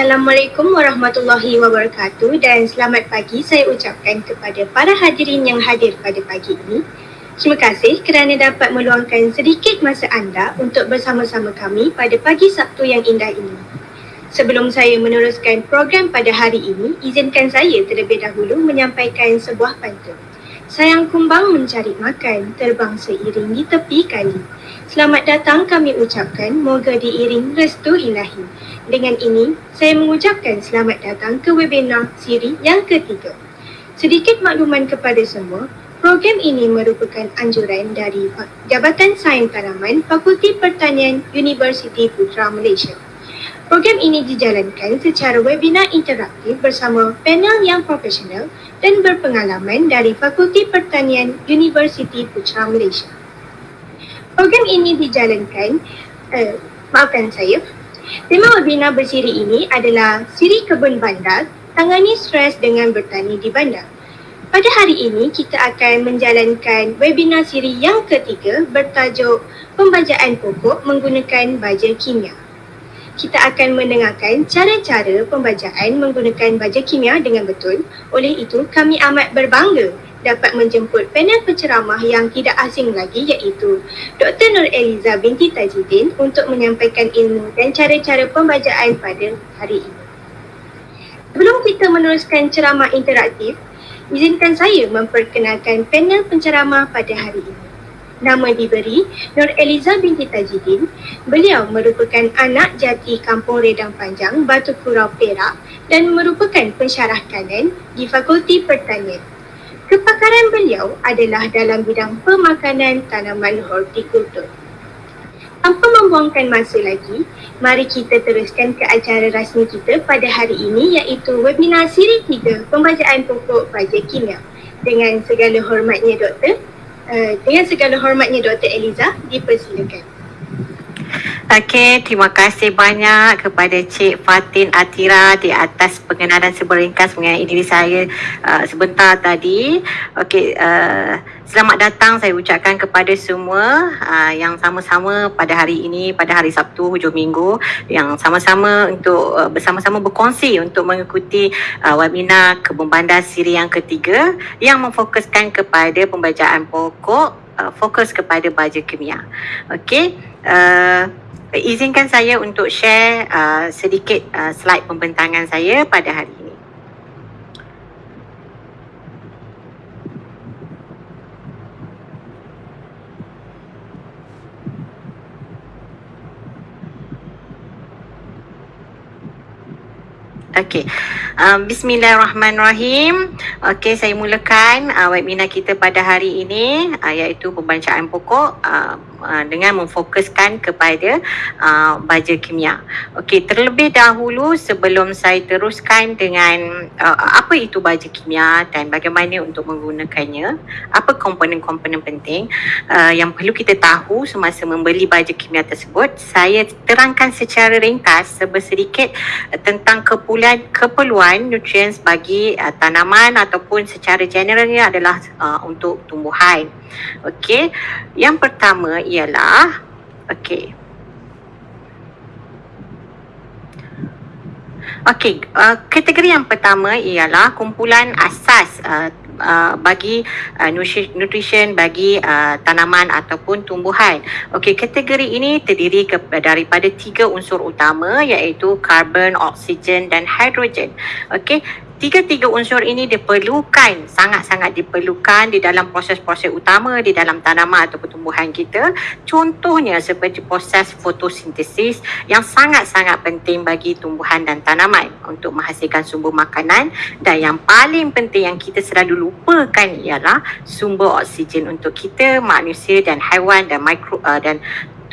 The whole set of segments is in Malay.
Assalamualaikum warahmatullahi wabarakatuh dan selamat pagi saya ucapkan kepada para hadirin yang hadir pada pagi ini. Terima kasih kerana dapat meluangkan sedikit masa anda untuk bersama-sama kami pada pagi Sabtu yang indah ini. Sebelum saya meneruskan program pada hari ini, izinkan saya terlebih dahulu menyampaikan sebuah pantun. Sayang kumbang mencari makan, terbang seiring di tepi kali. Selamat datang kami ucapkan, moga diiring restu ilahi. Dengan ini, saya mengucapkan selamat datang ke webinar siri yang ketiga. Sedikit makluman kepada semua, program ini merupakan anjuran dari Jabatan Sains Tanaman Fakulti Pertanian Universiti Putra Malaysia. Program ini dijalankan secara webinar interaktif bersama panel yang profesional dan berpengalaman dari Fakulti Pertanian Universiti Putra Malaysia. Program ini dijalankan, uh, maafkan saya, Tema webinar bersiri ini adalah Siri Kebun Bandar, tangani stres dengan bertani di bandar. Pada hari ini, kita akan menjalankan webinar siri yang ketiga bertajuk Pembajaan Pokok Menggunakan Baja Kimia. Kita akan mendengarkan cara-cara pembajaan menggunakan baja kimia dengan betul. Oleh itu, kami amat berbangga dapat menjemput panel penceramah yang tidak asing lagi iaitu Dr. Nur Eliza binti Tajidin untuk menyampaikan ilmu dan cara-cara pembacaan pada hari ini. Sebelum kita meneruskan ceramah interaktif, izinkan saya memperkenalkan panel penceramah pada hari ini. Nama diberi Nur Eliza binti Tajidin. Beliau merupakan anak jati Kampung Redang Panjang, Batu Kurau Perak dan merupakan pensyarah kanan di Fakulti Pertanian. Kepakaran beliau adalah dalam bidang pemakanan tanaman hortikultur. Tanpa membuangkan masa lagi, mari kita teruskan ke acara rasmi kita pada hari ini iaitu webinar siri 3 pembacaan pokok baja kimia. Dengan segala hormatnya doktor, uh, dengan segala hormatnya Dr. Eliza, dipersilakan. Okey, terima kasih banyak kepada Cik Fatin Atira di atas pengenalan seberingkas mengenai diri saya uh, sebentar tadi. Okey, uh, selamat datang saya ucapkan kepada semua uh, yang sama-sama pada hari ini, pada hari Sabtu hujung minggu yang sama-sama untuk uh, bersama-sama berkongsi untuk mengikuti uh, webinar Kebun Bandar Siri yang ketiga yang memfokuskan kepada pembacaan pokok uh, fokus kepada baja kimia. Okey, uh, izinkan saya untuk share uh, sedikit uh, slide pembentangan saya pada hari ini. Okey. Um, Bismillahirrahmanirrahim. Okey, saya mulakan uh, webinar kita pada hari ini uh, iaitu pembacaan pokok uh, uh, dengan memfokuskan kepada uh, baja kimia. Okey, terlebih dahulu sebelum saya teruskan dengan uh, apa itu baja kimia dan bagaimana untuk menggunakannya, apa komponen-komponen penting uh, yang perlu kita tahu semasa membeli baja kimia tersebut, saya terangkan secara ringkas sedikit uh, tentang kepulangan keperluan keperluan nutrients bagi uh, tanaman ataupun secara generalnya adalah uh, untuk tumbuhan. Okey. Yang pertama ialah okey. Okey, uh, kategori yang pertama ialah kumpulan asas uh, uh, bagi uh, nutrition bagi uh, tanaman ataupun tumbuhan. Okey, kategori ini terdiri ke, daripada tiga unsur utama iaitu karbon, oksigen dan hidrogen. Okey, tiga-tiga unsur ini diperlukan sangat-sangat diperlukan di dalam proses-proses utama di dalam tanaman atau tumbuhan kita. Contohnya seperti proses fotosintesis yang sangat-sangat penting bagi tumbuhan dan tanaman untuk menghasilkan sumber makanan. Dan yang paling penting yang kita selalu lupakan ialah sumber oksigen untuk kita manusia dan haiwan dan mikro uh, dan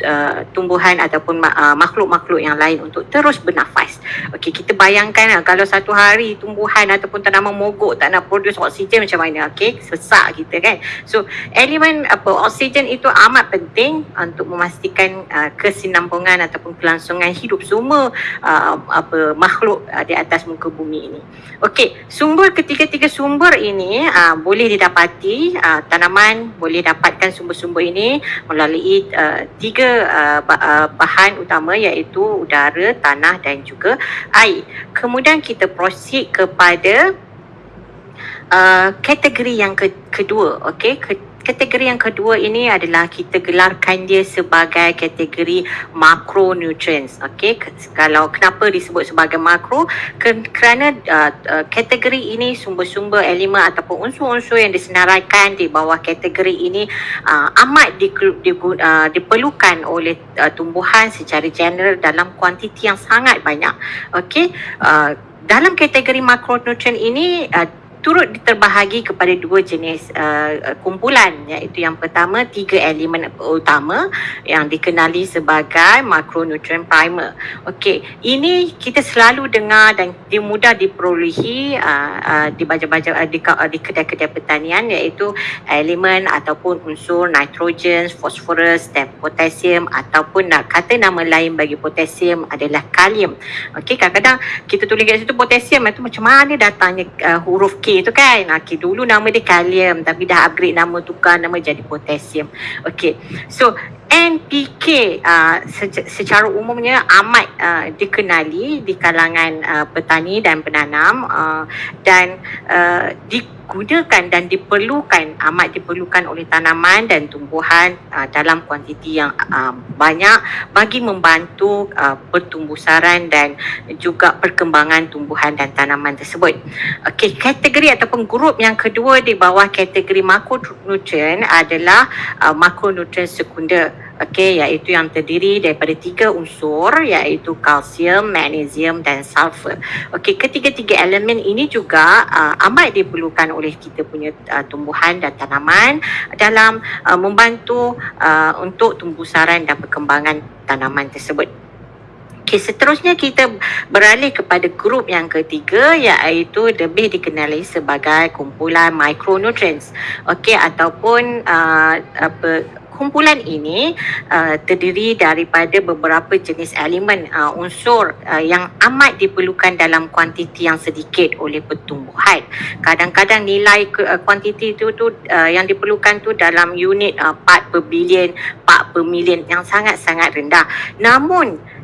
uh, tumbuhan ataupun uh, makhluk-makhluk yang lain untuk terus bernafas. Okey, kita bayangkan uh, kalau satu hari tumbuhan ataupun tanaman mogok tak nak produce oksigen macam mana? Okey, sesak kita kan. So, elemen apa oksigen itu amat penting untuk memastikan uh, kesinambungan ataupun kelangsungan hidup semua uh, apa makhluk uh, di atas muka bumi ini. Okey, sumber ketiga-tiga sumber ini uh, boleh didapati uh, tanaman boleh dapatkan sumber-sumber ini melalui uh, tiga tiga uh, uh, bahan utama iaitu udara, tanah dan juga air. Kemudian kita proceed kepada uh, kategori yang ke- kedua, okey. Ke- kategori yang kedua ini adalah kita gelarkan dia sebagai kategori macronutrients. Okey, kalau kenapa disebut sebagai makro? Kerana uh, uh, kategori ini sumber-sumber elemen ataupun unsur-unsur yang disenaraikan di bawah kategori ini uh, amat di, di, uh, diperlukan oleh uh, tumbuhan secara general dalam kuantiti yang sangat banyak. Okey, uh, dalam kategori macronutrient ini uh, turut diterbahagi kepada dua jenis uh, kumpulan iaitu yang pertama tiga elemen utama yang dikenali sebagai macronutrient primer. Okey, ini kita selalu dengar dan dia mudah diperolehi uh, uh, di baca-baca uh, di, uh, di kedai-kedai pertanian iaitu elemen ataupun unsur nitrogen, fosforus dan potasium ataupun nak kata nama lain bagi potasium adalah kalium. Okey, kadang-kadang kita tulis kat situ potasium itu macam mana datangnya uh, huruf K tu kan. Okey, dulu nama dia kalium tapi dah upgrade nama tukar nama jadi potasium. Okey. So, NPK uh, secara umumnya amat uh, dikenali di kalangan uh, petani dan penanam uh, dan uh, di digunakan dan diperlukan amat diperlukan oleh tanaman dan tumbuhan uh, dalam kuantiti yang uh, banyak bagi membantu uh, pertumbuh saran dan juga perkembangan tumbuhan dan tanaman tersebut. Okey, kategori ataupun grup yang kedua di bawah kategori makronutrien adalah uh, makronutrien sekunder okey iaitu yang terdiri daripada tiga unsur iaitu kalsium, magnesium dan sulfur. Okey, ketiga-tiga elemen ini juga uh, amat diperlukan oleh kita punya uh, tumbuhan dan tanaman dalam uh, membantu uh, untuk tumbuh saran dan perkembangan tanaman tersebut. Okay, seterusnya kita beralih kepada grup yang ketiga iaitu lebih dikenali sebagai kumpulan micronutrients. Okey ataupun uh, apa kumpulan ini uh, terdiri daripada beberapa jenis elemen uh, unsur uh, yang amat diperlukan dalam kuantiti yang sedikit oleh pertumbuhan. Kadang-kadang nilai uh, kuantiti itu tu uh, yang diperlukan tu dalam unit uh, part per billion, part per million yang sangat-sangat rendah. Namun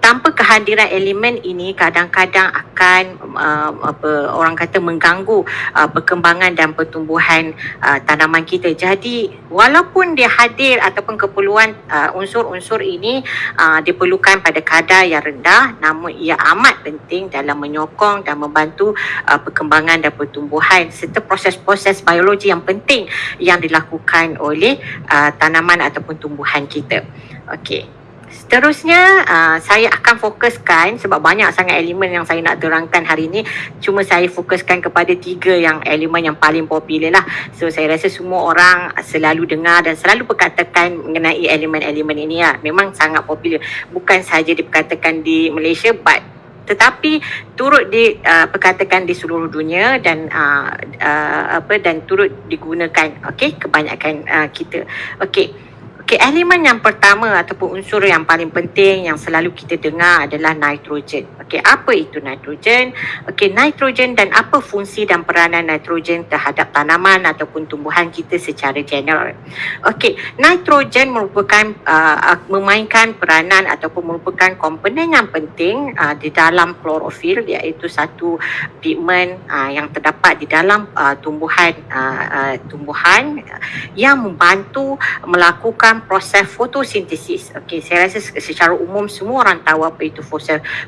tanpa kehadiran elemen ini kadang-kadang akan uh, apa orang kata mengganggu uh, perkembangan dan pertumbuhan uh, tanaman kita. Jadi walaupun dia hadir ataupun keperluan uh, unsur-unsur ini uh, diperlukan pada kadar yang rendah namun ia amat penting dalam menyokong dan membantu uh, perkembangan dan pertumbuhan serta proses-proses biologi yang penting yang dilakukan oleh uh, tanaman ataupun tumbuhan kita. Okey. Seterusnya uh, saya akan fokuskan sebab banyak sangat elemen yang saya nak terangkan hari ini cuma saya fokuskan kepada tiga yang elemen yang paling popular lah. So saya rasa semua orang selalu dengar dan selalu perkatakan mengenai elemen-elemen ini lah. Memang sangat popular. Bukan sahaja diperkatakan di Malaysia but tetapi turut diperkatakan uh, di seluruh dunia dan uh, uh, apa dan turut digunakan okey kebanyakan uh, kita. Okey Okey, elemen yang pertama ataupun unsur yang paling penting yang selalu kita dengar adalah nitrogen. Okey, apa itu nitrogen? Okey, nitrogen dan apa fungsi dan peranan nitrogen terhadap tanaman ataupun tumbuhan kita secara general. Okey, nitrogen merupakan uh, memainkan peranan ataupun merupakan komponen yang penting uh, di dalam klorofil iaitu satu pigmen uh, yang terdapat di dalam uh, tumbuhan uh, uh, tumbuhan yang membantu melakukan dalam proses fotosintesis. Okey, saya rasa secara umum semua orang tahu apa itu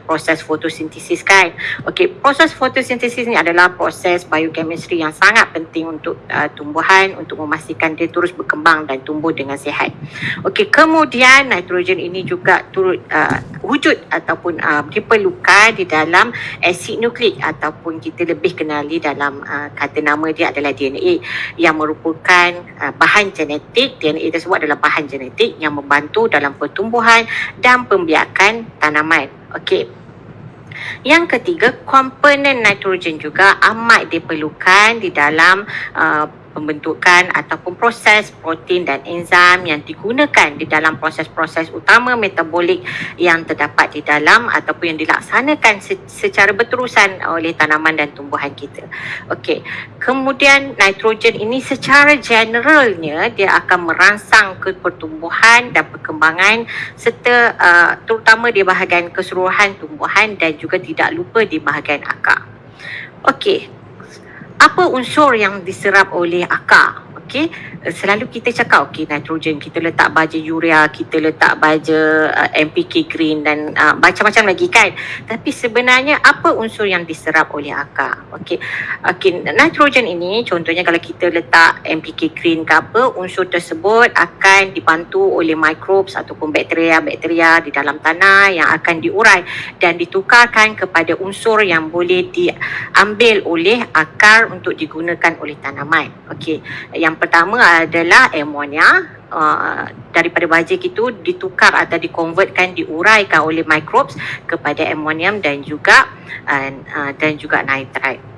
proses fotosintesis kan. Okey, proses fotosintesis ni adalah proses biochemistry yang sangat penting untuk uh, tumbuhan untuk memastikan dia terus berkembang dan tumbuh dengan sihat. Okey, kemudian nitrogen ini juga turut uh, wujud ataupun uh, diperlukan di dalam asid nukleik ataupun kita lebih kenali dalam uh, kata nama dia adalah DNA yang merupakan uh, bahan genetik. DNA tersebut adalah bahan bahan genetik yang membantu dalam pertumbuhan dan pembiakan tanaman. Okey. Yang ketiga, komponen nitrogen juga amat diperlukan di dalam uh, pembentukan ataupun proses protein dan enzim yang digunakan di dalam proses-proses utama metabolik yang terdapat di dalam ataupun yang dilaksanakan secara berterusan oleh tanaman dan tumbuhan kita. Okey. Kemudian nitrogen ini secara generalnya dia akan merangsang ke pertumbuhan dan perkembangan serta uh, terutama di bahagian keseluruhan tumbuhan dan juga tidak lupa di bahagian akar. Okey. Apa unsur yang diserap oleh akar? Okey, eh, selalu kita cakap okey nitrogen kita letak baja urea, kita letak baja uh, eh, NPK green dan uh, macam-macam lagi kan. Tapi sebenarnya apa unsur yang diserap oleh akar? Okey. Okey, nitrogen ini contohnya kalau kita letak NPK green ke apa, unsur tersebut akan dibantu oleh microbes ataupun bakteria-bakteria di dalam tanah yang akan diurai dan ditukarkan kepada unsur yang boleh diambil oleh akar untuk digunakan oleh tanaman. Okey. Yang pertama adalah amonia uh, daripada baja itu ditukar atau dikonvertkan diuraikan oleh microbes kepada amonium dan juga uh, uh, dan juga nitrite.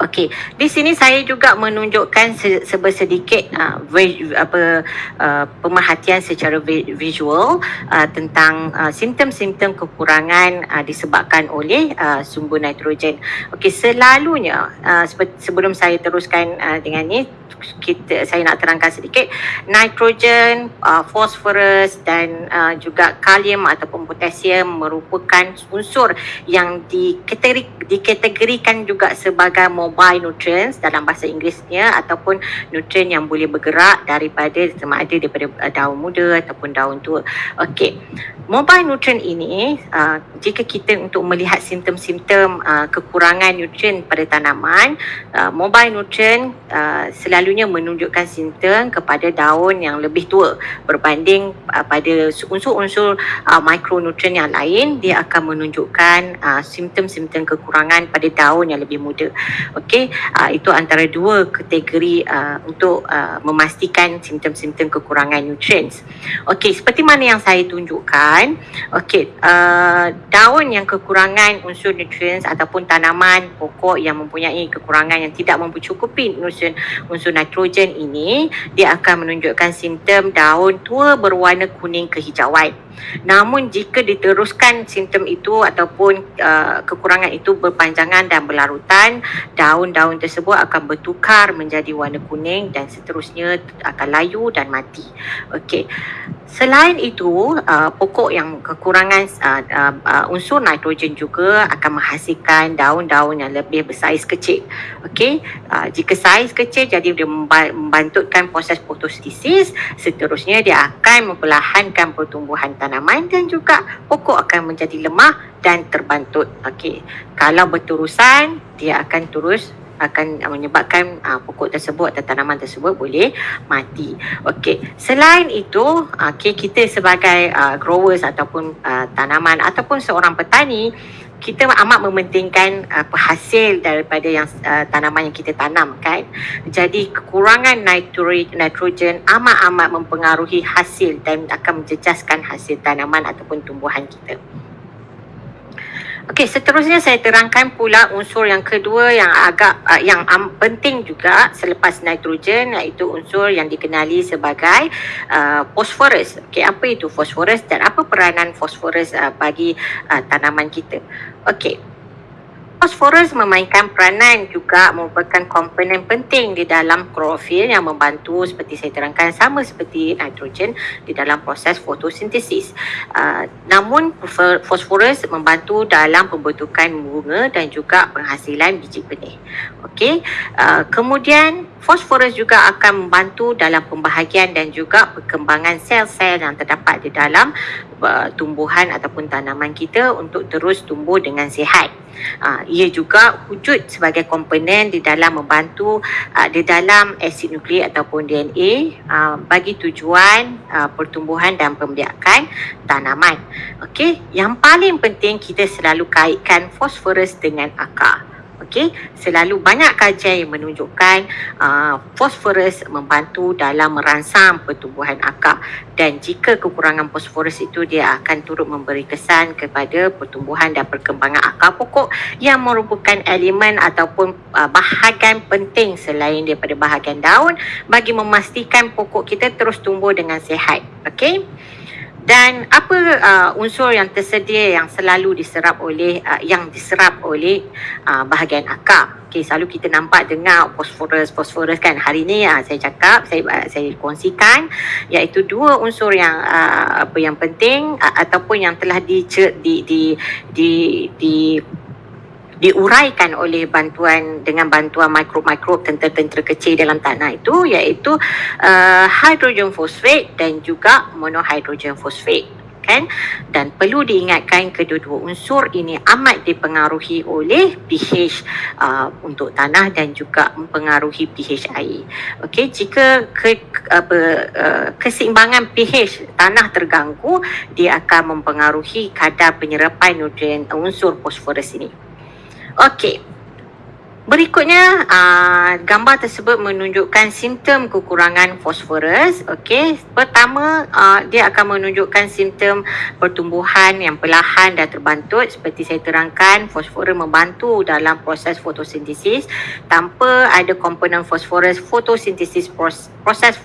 Okey, di sini saya juga menunjukkan se- sebersedikit uh, apa uh, pemerhatian secara vi- visual uh, tentang uh, simptom-simptom kekurangan uh, disebabkan oleh uh, sumber nitrogen. Okey, selalunya uh, sebelum saya teruskan uh, dengan ni kita saya nak terangkan sedikit nitrogen, uh, phosphorus dan uh, juga kalium ataupun potasium merupakan unsur yang dikategorikan juga sebagai mobile nutrients dalam bahasa Inggerisnya ataupun nutrien yang boleh bergerak daripada sama ada daripada uh, daun muda ataupun daun tua. Okey. Mobile nutrien ini uh, jika kita untuk melihat simptom-simptom uh, kekurangan nutrien pada tanaman, uh, mobile nutrien uh, selalunya menunjukkan simptom kepada daun yang lebih tua berbanding uh, pada unsur-unsur uh, mikronutrien yang lain dia akan menunjukkan uh, simptom-simptom kekurangan pada daun yang lebih muda. Okey, uh, itu antara dua kategori uh, untuk uh, memastikan simptom-simptom kekurangan nutrients. Okey, seperti mana yang saya tunjukkan, okey, uh, daun yang kekurangan unsur nutrients ataupun tanaman pokok yang mempunyai kekurangan yang tidak mencukupi unsur unsur nitrogen ini, dia akan menunjukkan simptom daun tua berwarna kuning kehijauan. Namun jika diteruskan simptom itu ataupun uh, kekurangan itu berpanjangan dan berlarutan, daun-daun tersebut akan bertukar menjadi warna kuning dan seterusnya akan layu dan mati. Okey. Selain itu, uh, pokok yang kekurangan uh, uh, uh, unsur nitrogen juga akan menghasilkan daun-daun yang lebih bersaiz kecil. Okey, uh, jika saiz kecil jadi dia membantutkan proses fotosintesis, seterusnya dia akan memperlahankan pertumbuhan tanaman dan juga pokok akan menjadi lemah dan terbantut. Okey, kalau berterusan dia akan terus akan menyebabkan uh, pokok tersebut atau tanaman tersebut boleh mati. Okey, selain itu, okey kita sebagai uh, growers ataupun uh, tanaman ataupun seorang petani kita amat mementingkan uh, penghasil daripada yang uh, tanaman yang kita tanam kan. Jadi kekurangan nitrogen amat-amat mempengaruhi hasil dan akan menjejaskan hasil tanaman ataupun tumbuhan kita. Okey, seterusnya saya terangkan pula unsur yang kedua yang agak uh, yang um, penting juga selepas nitrogen iaitu unsur yang dikenali sebagai fosforus. Okey, apa itu fosforus dan apa peranan fosforus uh, bagi uh, tanaman kita? Okey. Fosforus memainkan peranan juga merupakan komponen penting di dalam klorofil yang membantu seperti saya terangkan sama seperti nitrogen di dalam proses fotosintesis. Uh, namun fosforus membantu dalam pembentukan bunga dan juga penghasilan biji benih. Okey. Uh, kemudian fosforus juga akan membantu dalam pembahagian dan juga perkembangan sel-sel yang terdapat di dalam uh, tumbuhan ataupun tanaman kita untuk terus tumbuh dengan sihat. Uh, ia juga wujud sebagai komponen di dalam membantu uh, di dalam asid nukleik ataupun DNA uh, bagi tujuan uh, pertumbuhan dan pembiakan tanaman. Okey, yang paling penting kita selalu kaitkan fosforus dengan akar. Okey, selalu banyak kajian yang menunjukkan uh, fosforus membantu dalam merangsang pertumbuhan akar dan jika kekurangan fosforus itu dia akan turut memberi kesan kepada pertumbuhan dan perkembangan akar pokok yang merupakan elemen ataupun uh, bahagian penting selain daripada bahagian daun bagi memastikan pokok kita terus tumbuh dengan sihat. Okey. Dan apa uh, unsur yang tersedia yang selalu diserap oleh uh, yang diserap oleh uh, bahagian akar. Okey, selalu kita nampak dengar fosforus fosforus kan. Hari ni uh, saya cakap saya uh, saya kongsikan iaitu dua unsur yang uh, apa yang penting uh, ataupun yang telah di di di di, di diuraikan oleh bantuan dengan bantuan mikrob-mikrob tentera-tentera kecil dalam tanah itu iaitu uh, hydrogen fosfat dan juga monohydrogen fosfat kan dan perlu diingatkan kedua-dua unsur ini amat dipengaruhi oleh pH uh, untuk tanah dan juga mempengaruhi pH air. Okey, jika ke, apa uh, keseimbangan pH tanah terganggu, dia akan mempengaruhi kadar penyerapan nutrien unsur fosforus ini. Okey. Berikutnya, uh, gambar tersebut menunjukkan simptom kekurangan fosforus. Okey. Pertama, uh, dia akan menunjukkan simptom pertumbuhan yang perlahan dan terbantut. Seperti saya terangkan, fosforus membantu dalam proses fotosintesis. Tanpa ada komponen fosforus, fotosintesis proses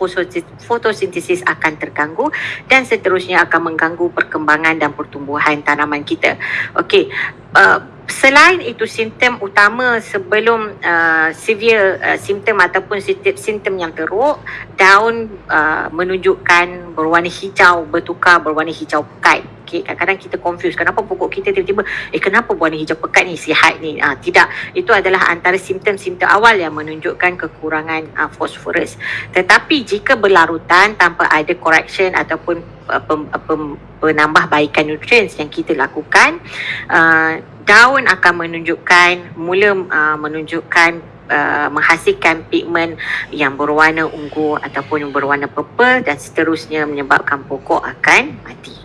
fotosintesis akan terganggu dan seterusnya akan mengganggu perkembangan dan pertumbuhan tanaman kita. Okey. Uh, selain itu simptom utama sebelum uh, severe uh, simptom ataupun simptom yang teruk daun uh, menunjukkan berwarna hijau bertukar berwarna hijau pekat okay, kadang-kadang kita confuse kenapa pokok kita tiba-tiba eh kenapa warna hijau pekat ni? Sihat ni. Uh, tidak. Itu adalah antara simptom-simptom awal yang menunjukkan kekurangan uh, fosforus tetapi jika berlarutan tanpa ada correction ataupun uh, pem, pem, penambah baikan nutrients yang kita lakukan uh, daun akan menunjukkan mula uh, menunjukkan Uh, menghasilkan pigmen yang berwarna ungu ataupun berwarna purple dan seterusnya menyebabkan pokok akan mati.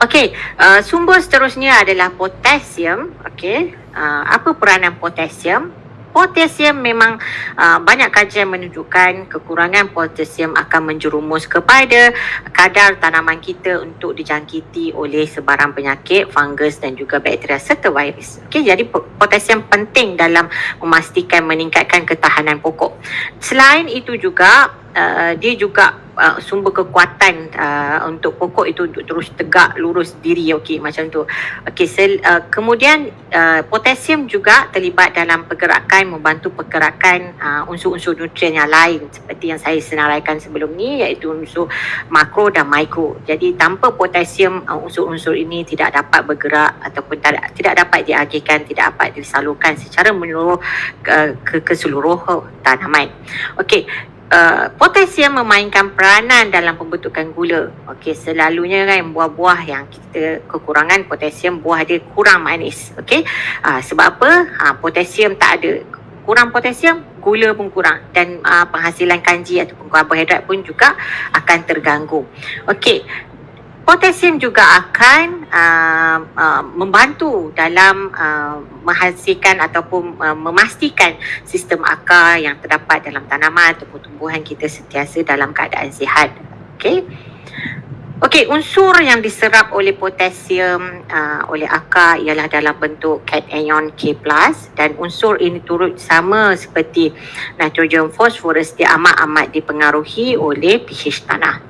Okey, uh, sumber seterusnya adalah potasium. Okey, uh, apa peranan potasium? Potasium memang uh, banyak kajian menunjukkan kekurangan potasium akan menjerumus kepada kadar tanaman kita untuk dijangkiti oleh sebarang penyakit, fungus dan juga bakteria serta virus. Okey, jadi potasium penting dalam memastikan meningkatkan ketahanan pokok. Selain itu juga uh, dia juga uh, sumber kekuatan uh, untuk pokok itu untuk terus tegak lurus diri. Okey macam tu. Okey sel, uh, kemudian uh, potasium juga terlibat dalam pergerakan membantu pergerakan uh, unsur-unsur nutrien yang lain seperti yang saya senaraikan sebelum ni iaitu unsur makro dan mikro. Jadi tanpa potasium uh, unsur-unsur ini tidak dapat bergerak ataupun tidak, tidak dapat diagihkan tidak dapat disalurkan secara menyeluruh uh, ke, ke seluruh tanaman. Okey Uh, potasium memainkan peranan dalam pembentukan gula. Okey, selalunya kan buah-buah yang kita kekurangan potasium, buah dia kurang manis. Okey. Uh, sebab apa? Uh, potasium tak ada. Kurang potasium, gula pun kurang dan uh, penghasilan kanji ataupun karbohidrat pun juga akan terganggu. Okey. Potasium juga akan uh, uh, membantu dalam uh, menghasilkan ataupun uh, memastikan sistem akar yang terdapat dalam tanaman ataupun tumbuhan kita sentiasa dalam keadaan sihat. Okey. Okey, unsur yang diserap oleh potasium uh, oleh akar ialah dalam bentuk cation K+, dan unsur ini turut sama seperti nitrogen fosforus dia amat-amat dipengaruhi oleh pH tanah.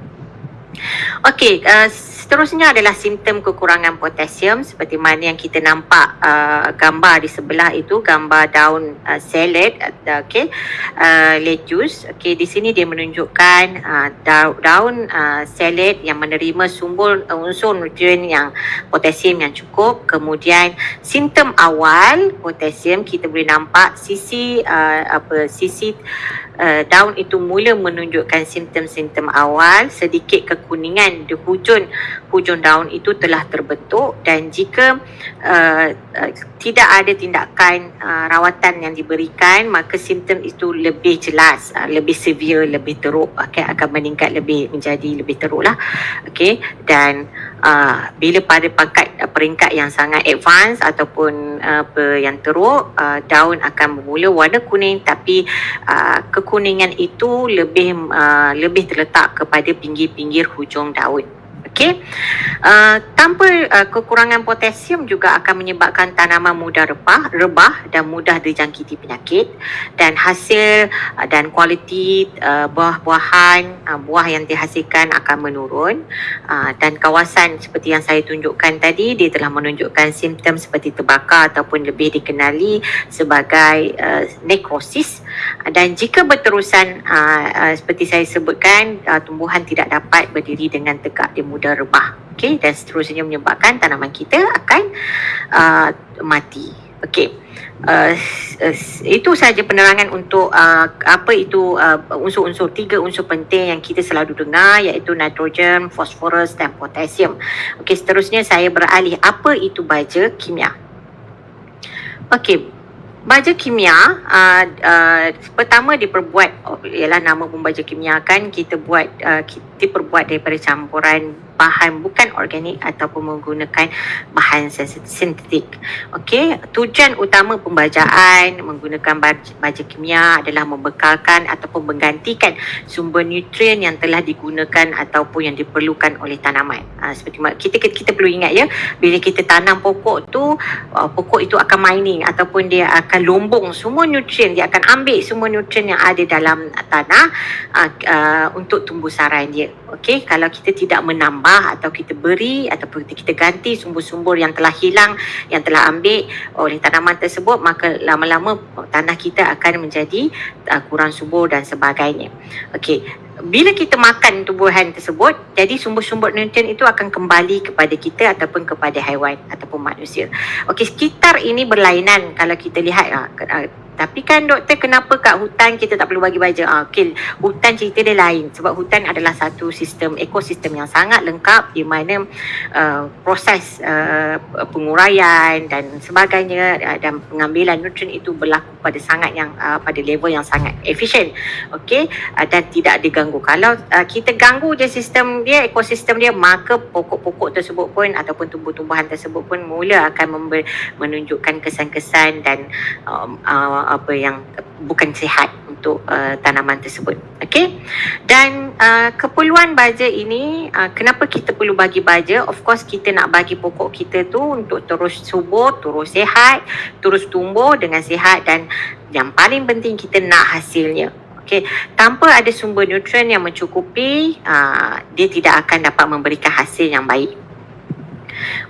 Okey, uh, seterusnya adalah simptom kekurangan potasium seperti mana yang kita nampak uh, gambar di sebelah itu gambar daun uh, salad uh, okey uh, lettuce. Okey di sini dia menunjukkan uh, daun uh, salad yang menerima sumber uh, unsur nutrien yang potasium yang cukup. Kemudian simptom awal potasium kita boleh nampak sisi uh, apa sisi uh, daun itu mula menunjukkan simptom-simptom awal. Sedikit kekuningan di hujung hujung daun itu telah terbentuk dan jika uh, uh, tidak ada tindakan uh, rawatan yang diberikan maka simptom itu lebih jelas uh, lebih severe lebih teruk okay, akan meningkat lebih menjadi lebih teruk lah okay. dan uh, bila pada pangkat uh, peringkat yang sangat advance ataupun uh, yang teruk uh, daun akan bermula warna kuning tapi uh, kekuningan itu lebih uh, lebih terletak kepada pinggir-pinggir hujung daun Okey. Uh, tanpa uh, kekurangan potasium juga akan menyebabkan tanaman mudah rebah, rebah dan mudah dijangkiti penyakit. Dan hasil uh, dan kualiti uh, buah-buahan uh, buah yang dihasilkan akan menurun. Uh, dan kawasan seperti yang saya tunjukkan tadi dia telah menunjukkan simptom seperti terbakar ataupun lebih dikenali sebagai uh, nekrosis dan jika berterusan uh, uh, seperti saya sebutkan uh, tumbuhan tidak dapat berdiri dengan tegak dia mudah rebah okey dan seterusnya menyebabkan tanaman kita akan uh, mati okey uh, itu saja penerangan untuk uh, apa itu uh, unsur-unsur tiga unsur penting yang kita selalu dengar iaitu nitrogen, fosforus dan potasium. Okey seterusnya saya beralih apa itu baja kimia. Okey Baja kimia uh, uh, pertama diperbuat oh, ialah nama pun baja kimia kan kita buat uh, kita perbuat daripada campuran bahan bukan organik ataupun menggunakan bahan sintetik. Okey, tujuan utama pembajaan menggunakan baja kimia adalah membekalkan ataupun menggantikan sumber nutrien yang telah digunakan ataupun yang diperlukan oleh tanaman. Ha, seperti kita, kita kita perlu ingat ya, bila kita tanam pokok tu, uh, pokok itu akan mining ataupun dia akan lombong semua nutrien, dia akan ambil semua nutrien yang ada dalam tanah uh, uh, untuk tumbuh saran dia. Okey, kalau kita tidak menambah tambah atau kita beri ataupun kita ganti sumber-sumber yang telah hilang yang telah ambil oleh tanaman tersebut maka lama-lama tanah kita akan menjadi uh, kurang subur dan sebagainya. Okey, bila kita makan tumbuhan tersebut jadi sumber-sumber nutrien itu akan kembali kepada kita ataupun kepada haiwan ataupun manusia. Okey, sekitar ini berlainan kalau kita lihat uh, tapi kan doktor kenapa kat hutan kita tak perlu bagi baja? Ah, okay. Hutan cerita dia lain sebab hutan adalah satu sistem ekosistem yang sangat lengkap di mana uh, proses uh, penguraian dan sebagainya uh, dan pengambilan nutrien itu berlaku pada sangat yang uh, pada level yang sangat efisien. Okey uh, dan tidak diganggu. Kalau uh, kita ganggu je sistem dia ekosistem dia maka pokok-pokok tersebut pun ataupun tumbuh-tumbuhan tersebut pun mula akan menunjukkan kesan-kesan dan um, uh, apa yang bukan sihat untuk uh, tanaman tersebut. Okey. Dan uh, keperluan baja ini uh, kenapa kita perlu bagi baja? Of course kita nak bagi pokok kita tu untuk terus subur, terus sihat, terus tumbuh dengan sihat dan yang paling penting kita nak hasilnya. Okay. Tanpa ada sumber nutrien yang mencukupi, uh, dia tidak akan dapat memberikan hasil yang baik.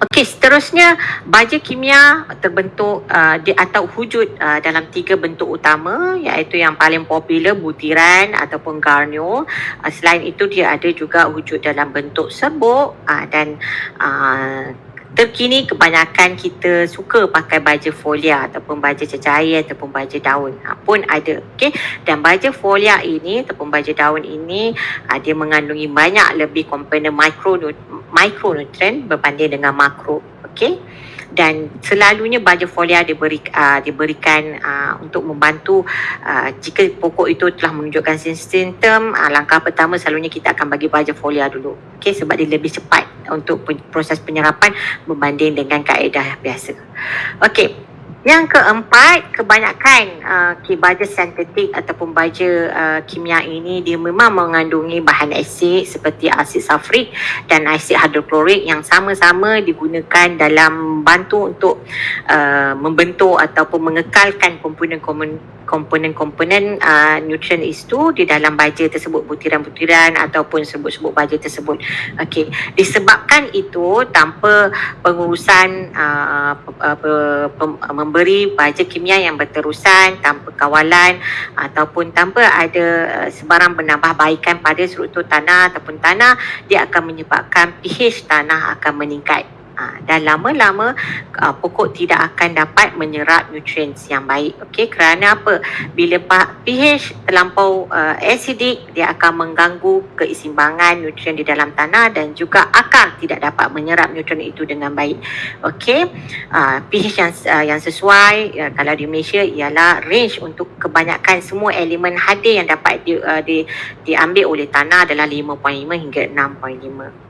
Okey, seterusnya baja kimia terbentuk uh, atau wujud uh, dalam tiga bentuk utama iaitu yang paling popular butiran ataupun garnio. Uh, selain itu dia ada juga wujud dalam bentuk serbuk uh, dan uh, terkini kebanyakan kita suka pakai baja folia ataupun baja cecair ataupun baja daun. Ha, pun ada okey dan baja folia ini ataupun baja daun ini ha, dia mengandungi banyak lebih komponen mikro mikronutrien berbanding dengan makro okey dan selalunya baja folia diberi, uh, diberikan uh, untuk membantu uh, jika pokok itu telah menunjukkan simptom uh, langkah pertama selalunya kita akan bagi baja folia dulu. Okay, sebab dia lebih cepat untuk proses penyerapan berbanding dengan kaedah biasa. Okey yang keempat, kebanyakan uh, baja sintetik ataupun baja uh, kimia ini dia memang mengandungi bahan asid seperti asid sulfurik dan asid hidroklorik yang sama-sama digunakan dalam bantu untuk uh, membentuk ataupun mengekalkan komponen-komponen komponen-komponen uh, nutrien itu di dalam baja tersebut butiran-butiran ataupun sebut-sebut baja tersebut. Okey, disebabkan itu tanpa pengurusan uh, memberi baja kimia yang berterusan tanpa kawalan ataupun tanpa ada uh, sebarang penambahbaikan pada struktur tanah ataupun tanah dia akan menyebabkan pH tanah akan meningkat Ha, dan lama-lama uh, pokok tidak akan dapat menyerap nutrien yang baik. Okey, kerana apa? Bila pH terlampau uh, acidic, dia akan mengganggu keseimbangan nutrien di dalam tanah dan juga akar tidak dapat menyerap nutrien itu dengan baik. Okey, uh, pH yang uh, yang sesuai uh, kalau di Malaysia ialah range untuk kebanyakan semua elemen hadir yang dapat di, uh, di, diambil oleh tanah adalah 5.5 hingga 6.5.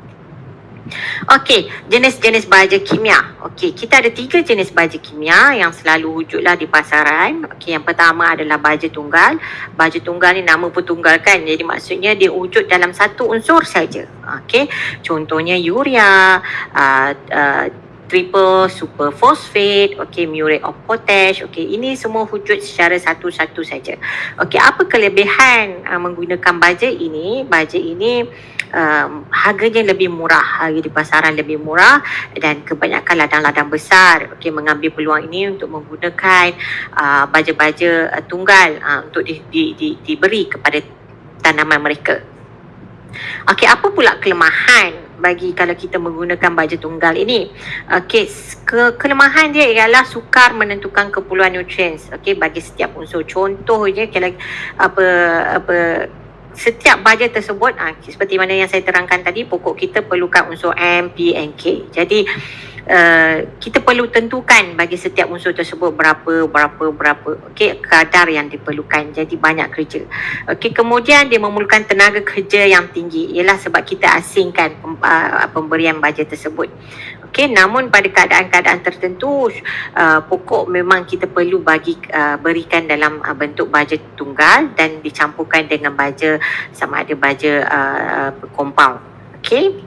Okey, jenis-jenis baja kimia. Okey, kita ada tiga jenis baja kimia yang selalu wujudlah di pasaran. Okey, yang pertama adalah baja tunggal. Baja tunggal ni nama pun tunggal kan. Jadi maksudnya dia wujud dalam satu unsur saja. Okey, contohnya urea, uh, uh, triple super phosphate, okey murate of potash, okey ini semua wujud secara satu-satu saja. Okey apa kelebihan uh, menggunakan baja ini? Baja ini um, harganya lebih murah, harga di pasaran lebih murah dan kebanyakan ladang-ladang besar okey mengambil peluang ini untuk menggunakan uh, baja-baja uh, tunggal uh, untuk di, di, di, diberi kepada tanaman mereka. Okey apa pula kelemahan bagi kalau kita menggunakan baja tunggal ini. Okey, ke kelemahan dia ialah sukar menentukan keperluan nutrien okey bagi setiap unsur. Contohnya kalau apa apa setiap baja tersebut ah, seperti mana yang saya terangkan tadi pokok kita perlukan unsur M, P and K. Jadi Uh, kita perlu tentukan bagi setiap unsur tersebut berapa berapa berapa okey kadar yang diperlukan. Jadi banyak kerja. Okey kemudian dia memerlukan tenaga kerja yang tinggi. Ialah sebab kita asingkan uh, pemberian baja tersebut okey namun pada keadaan-keadaan tertentu uh, pokok memang kita perlu bagi uh, berikan dalam uh, bentuk baja tunggal dan dicampurkan dengan baja sama ada baja uh, compound. Okey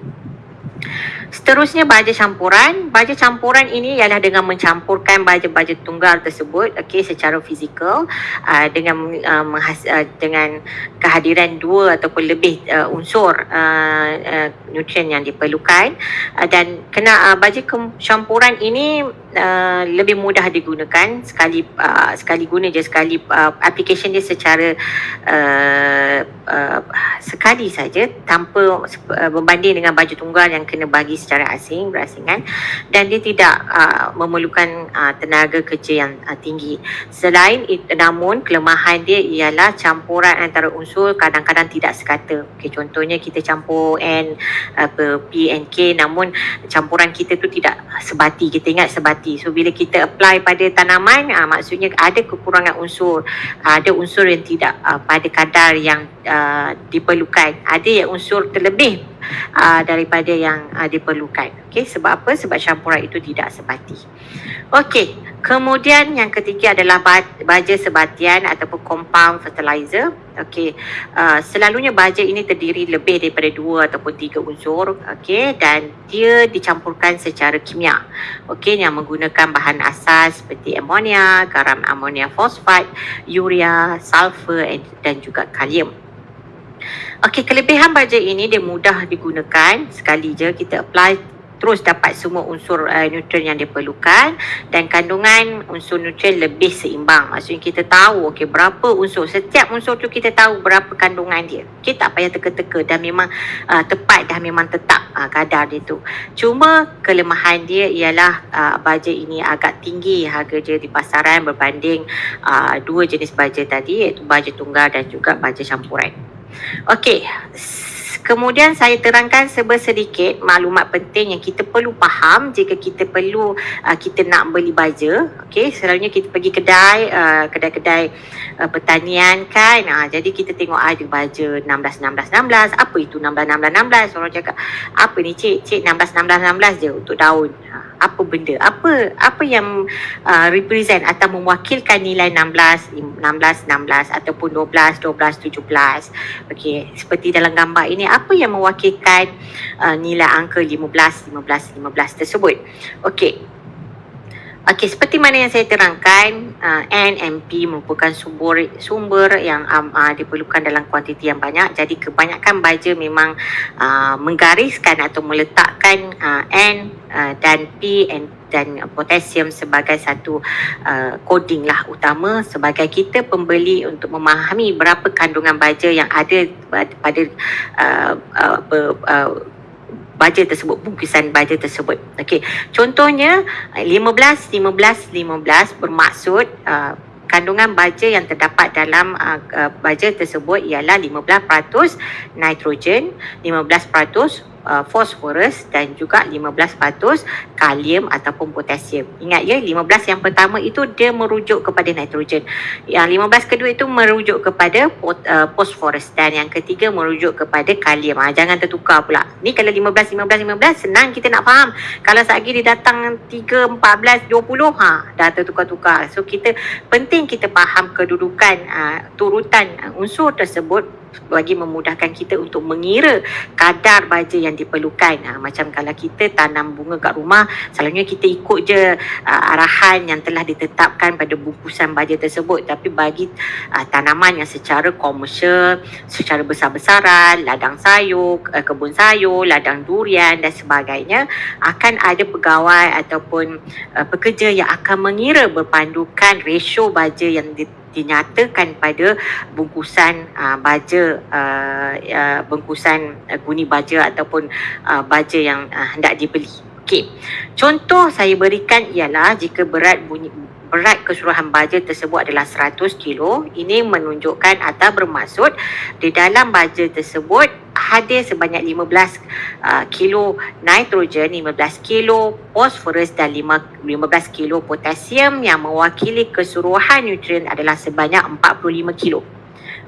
Seterusnya baja campuran. Baja campuran ini ialah dengan mencampurkan baja-baja tunggal tersebut okey secara fizikal uh, dengan uh, menghas, uh, dengan kehadiran dua ataupun lebih uh, unsur uh, uh, nutrien yang diperlukan uh, dan kena uh, baja campuran ini uh, lebih mudah digunakan sekali uh, sekali guna je sekali uh, application dia secara uh, uh, sekali saja tanpa uh, berbanding dengan baju tunggal yang kena bagi secara asing berasingan dan dia tidak uh, memerlukan uh, tenaga kerja yang uh, tinggi. Selain itu namun kelemahan dia ialah campuran antara unsur kadang-kadang tidak sekata. Okay, contohnya kita campur N apa P and K namun campuran kita tu tidak sebati. Kita ingat sebati. So bila kita apply pada tanaman uh, maksudnya ada kekurangan unsur. Uh, ada unsur yang tidak uh, pada kadar yang uh, diperlukan. Ada yang unsur terlebih uh, daripada yang uh, diperlukan. Okey, sebab apa? Sebab campuran itu tidak sebati. Okey, kemudian yang ketiga adalah baja sebatian ataupun compound fertilizer. Okey, uh, selalunya baja ini terdiri lebih daripada dua ataupun tiga unsur. Okey, dan dia dicampurkan secara kimia. Okey, yang menggunakan bahan asas seperti amonia, garam amonia fosfat, urea, sulfur dan juga kalium. Okey, kelebihan baja ini dia mudah digunakan sekali je kita apply terus dapat semua unsur uh, nutrien yang diperlukan dan kandungan unsur nutrien lebih seimbang. Maksudnya kita tahu okey berapa unsur setiap unsur tu kita tahu berapa kandungan dia. Kita tak payah teka-teka dah memang uh, tepat dah memang tetap uh, kadar dia tu. Cuma kelemahan dia ialah uh, baja ini agak tinggi harga dia di pasaran berbanding uh, dua jenis baja tadi iaitu baja tunggal dan juga baja campuran. Okey. Kemudian saya terangkan sedikit maklumat penting yang kita perlu faham jika kita perlu uh, kita nak beli baja. Okey, selalunya kita pergi kedai uh, kedai-kedai uh, pertanian kan. Uh, jadi kita tengok ada baja 16 16 16. Apa itu 16 16 16? Orang cakap, "Apa ni cik? Cik 16 16 16 je untuk daun." Uh, apa benda apa apa yang uh, represent atau mewakilkan nilai 16 16 16 ataupun 12 12 17 okey seperti dalam gambar ini apa yang mewakilkan uh, nilai angka 15 15 15 tersebut? Okey Okey, seperti mana yang saya terangkan, uh, N and P merupakan sumber sumber yang um, uh, diperlukan dalam kuantiti yang banyak. Jadi kebanyakan baja memang uh, menggariskan atau meletakkan uh, N uh, dan P and dan potasium sebagai satu uh, coding lah utama sebagai kita pembeli untuk memahami berapa kandungan baja yang ada pada uh, uh, uh, uh, baja tersebut, bungkusan baja tersebut. Okey. Contohnya uh, 15 15 15 bermaksud uh, kandungan baja yang terdapat dalam uh, uh, baja tersebut ialah 15% nitrogen, 15% uh, fosforus dan juga 15% kalium ataupun potasium. Ingat ya 15 yang pertama itu dia merujuk kepada nitrogen. Yang 15 kedua itu merujuk kepada uh, fosforus dan yang ketiga merujuk kepada kalium. Ha, jangan tertukar pula. Ni kalau 15 15 15 senang kita nak faham. Kalau lagi dia datang 3 14 20 ha dah tertukar-tukar. So kita penting kita faham kedudukan uh, turutan uh, unsur tersebut bagi memudahkan kita untuk mengira kadar baja yang diperlukan. Ha, macam kalau kita tanam bunga kat rumah, selalunya kita ikut je uh, arahan yang telah ditetapkan pada bungkusan baja tersebut. Tapi bagi uh, tanaman yang secara komersial, secara besar-besaran, ladang sayur, uh, kebun sayur, ladang durian dan sebagainya, akan ada pegawai ataupun uh, pekerja yang akan mengira berpandukan ratio baja yang di, dinyatakan pada bungkusan uh, baja uh, uh, bungkusan uh, guni baja ataupun uh, baja yang uh, hendak dibeli. Okey. Contoh saya berikan ialah jika berat bunyi berat keseluruhan baja tersebut adalah 100 kilo, ini menunjukkan atau bermaksud di dalam baja tersebut hadir sebanyak 15 uh, kilo nitrogen, 15 kilo fosforus dan 5, 15 kilo potasium yang mewakili keseluruhan nutrien adalah sebanyak 45 kilo.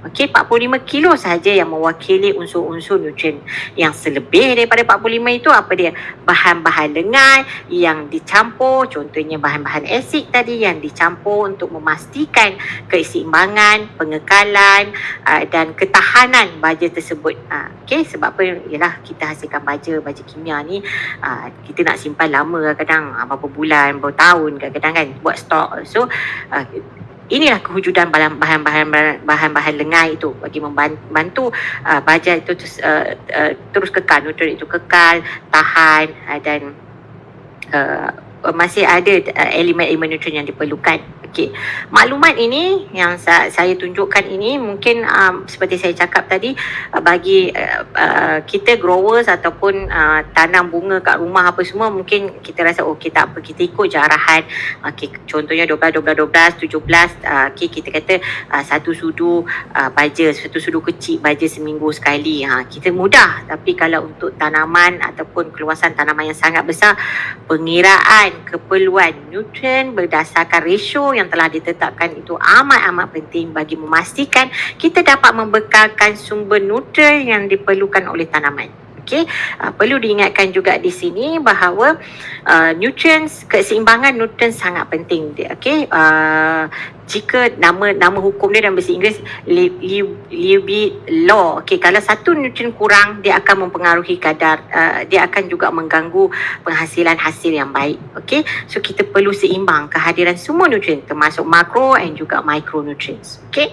Okey, 45 kilo sahaja yang mewakili unsur-unsur nutrien. Yang selebih daripada 45 itu apa dia? Bahan-bahan lengan yang dicampur, contohnya bahan-bahan asid tadi yang dicampur untuk memastikan keseimbangan, pengekalan uh, dan ketahanan baja tersebut. Uh, Okey, sebab apa? Ialah kita hasilkan baja, baja kimia ni uh, kita nak simpan lama kadang-kadang uh, berapa bulan, berapa tahun kadang-kadang kan buat stok. So, uh, inilah kewujudan bahan-bahan bahan-bahan lengai itu bagi membantu uh, baja itu uh, uh, terus kekal nutrien itu kekal tahan uh, dan uh, masih ada uh, elemen-elemen nutrien yang diperlukan Okey, maklumat ini yang sa- saya tunjukkan ini mungkin um, seperti saya cakap tadi uh, bagi uh, uh, kita growers ataupun uh, tanam bunga kat rumah apa semua mungkin kita rasa oh kita apa kita ikut je arahan. Okey, contohnya 12 12 12 17 uh, okey kita kata uh, satu sudu uh, baja, satu sudu kecil baja seminggu sekali. Ha, kita mudah tapi kalau untuk tanaman ataupun keluasan tanaman yang sangat besar pengiraan keperluan nutrien berdasarkan ratio yang telah ditetapkan itu amat-amat penting bagi memastikan kita dapat membekalkan sumber nutrien yang diperlukan oleh tanaman. Okey, uh, perlu diingatkan juga di sini bahawa uh, nutrients keseimbangan nutrien sangat penting. Okey, uh, jika nama nama hukum dia dalam bahasa Inggeris Levy law. Okey, kalau satu nutrien kurang dia akan mempengaruhi kadar uh, dia akan juga mengganggu penghasilan hasil yang baik. Okey, so kita perlu seimbang kehadiran semua nutrien termasuk makro dan juga micronutrients. Okey.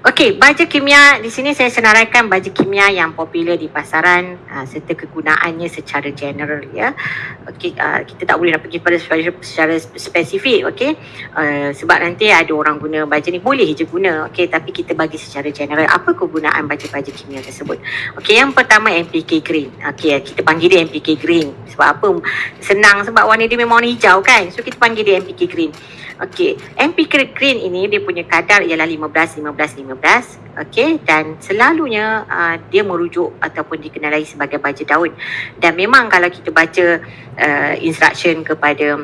Okey, baja kimia di sini saya senaraikan baja kimia yang popular di pasaran uh, serta kegunaannya secara general ya. Okey, uh, kita tak boleh nak pergi pada secara spesifik, okey. Uh, sebab nanti ada orang guna baja ni boleh je guna, okey, tapi kita bagi secara general apa kegunaan baja-baja kimia tersebut. Okey, yang pertama NPK green. Okey, kita panggil dia NPK green. Sebab apa? Senang sebab warna dia memang warna hijau kan. So kita panggil dia NPK green. Okey, NPK green ini dia punya kadar ialah 15 15 15. Okey, dan selalunya uh, dia merujuk ataupun dikenali sebagai baja daun. Dan memang kalau kita baca uh, instruction kepada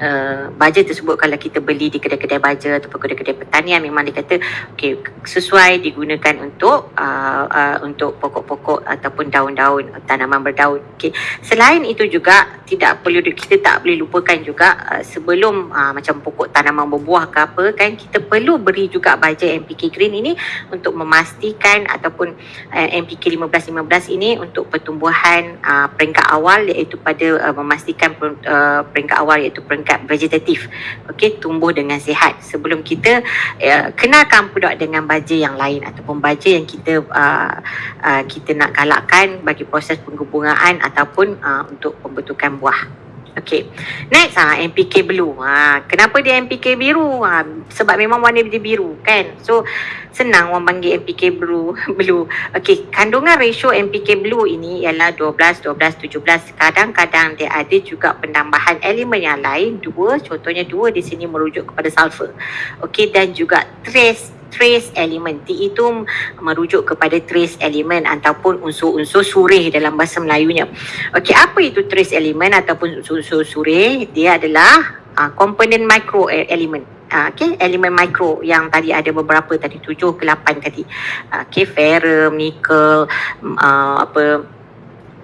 uh, baja tersebut kalau kita beli di kedai-kedai baja ataupun kedai-kedai pertanian memang dia kata okay, sesuai digunakan untuk uh, uh, untuk pokok-pokok ataupun daun-daun tanaman berdaun. Okay. Selain itu juga tidak perlu kita tak boleh lupakan juga uh, sebelum uh, macam pokok tanaman berbuah ke apa kan kita perlu beri juga baja MPK green ini untuk memastikan ataupun uh, MPK 15-15 ini untuk pertumbuhan uh, peringkat awal iaitu pada uh, memastikan uh, peringkat awal iaitu peringkat tingkat vegetatif okey tumbuh dengan sihat. Sebelum kita uh, kenalkan pula dengan baja yang lain ataupun baja yang kita uh, uh, kita nak galakkan bagi proses penggubungan ataupun uh, untuk pembentukan buah Okey. Next ah NPK blue. Ha, kenapa dia NPK biru? Ha, sebab memang warna dia biru kan. So senang orang panggil NPK blue. blue. Okey, kandungan ratio NPK blue ini ialah 12 12 17. Kadang-kadang dia ada juga penambahan elemen yang lain dua, contohnya dua di sini merujuk kepada sulfur. Okey dan juga trace trace element. T itu merujuk kepada trace element ataupun unsur-unsur surih dalam bahasa Melayunya. Okey, apa itu trace element ataupun unsur-unsur surih? Dia adalah uh, komponen micro e-, element. Uh, okay, elemen mikro yang tadi ada beberapa tadi tujuh ke lapan tadi. Uh, okay, ferrum, nickel, uh, apa,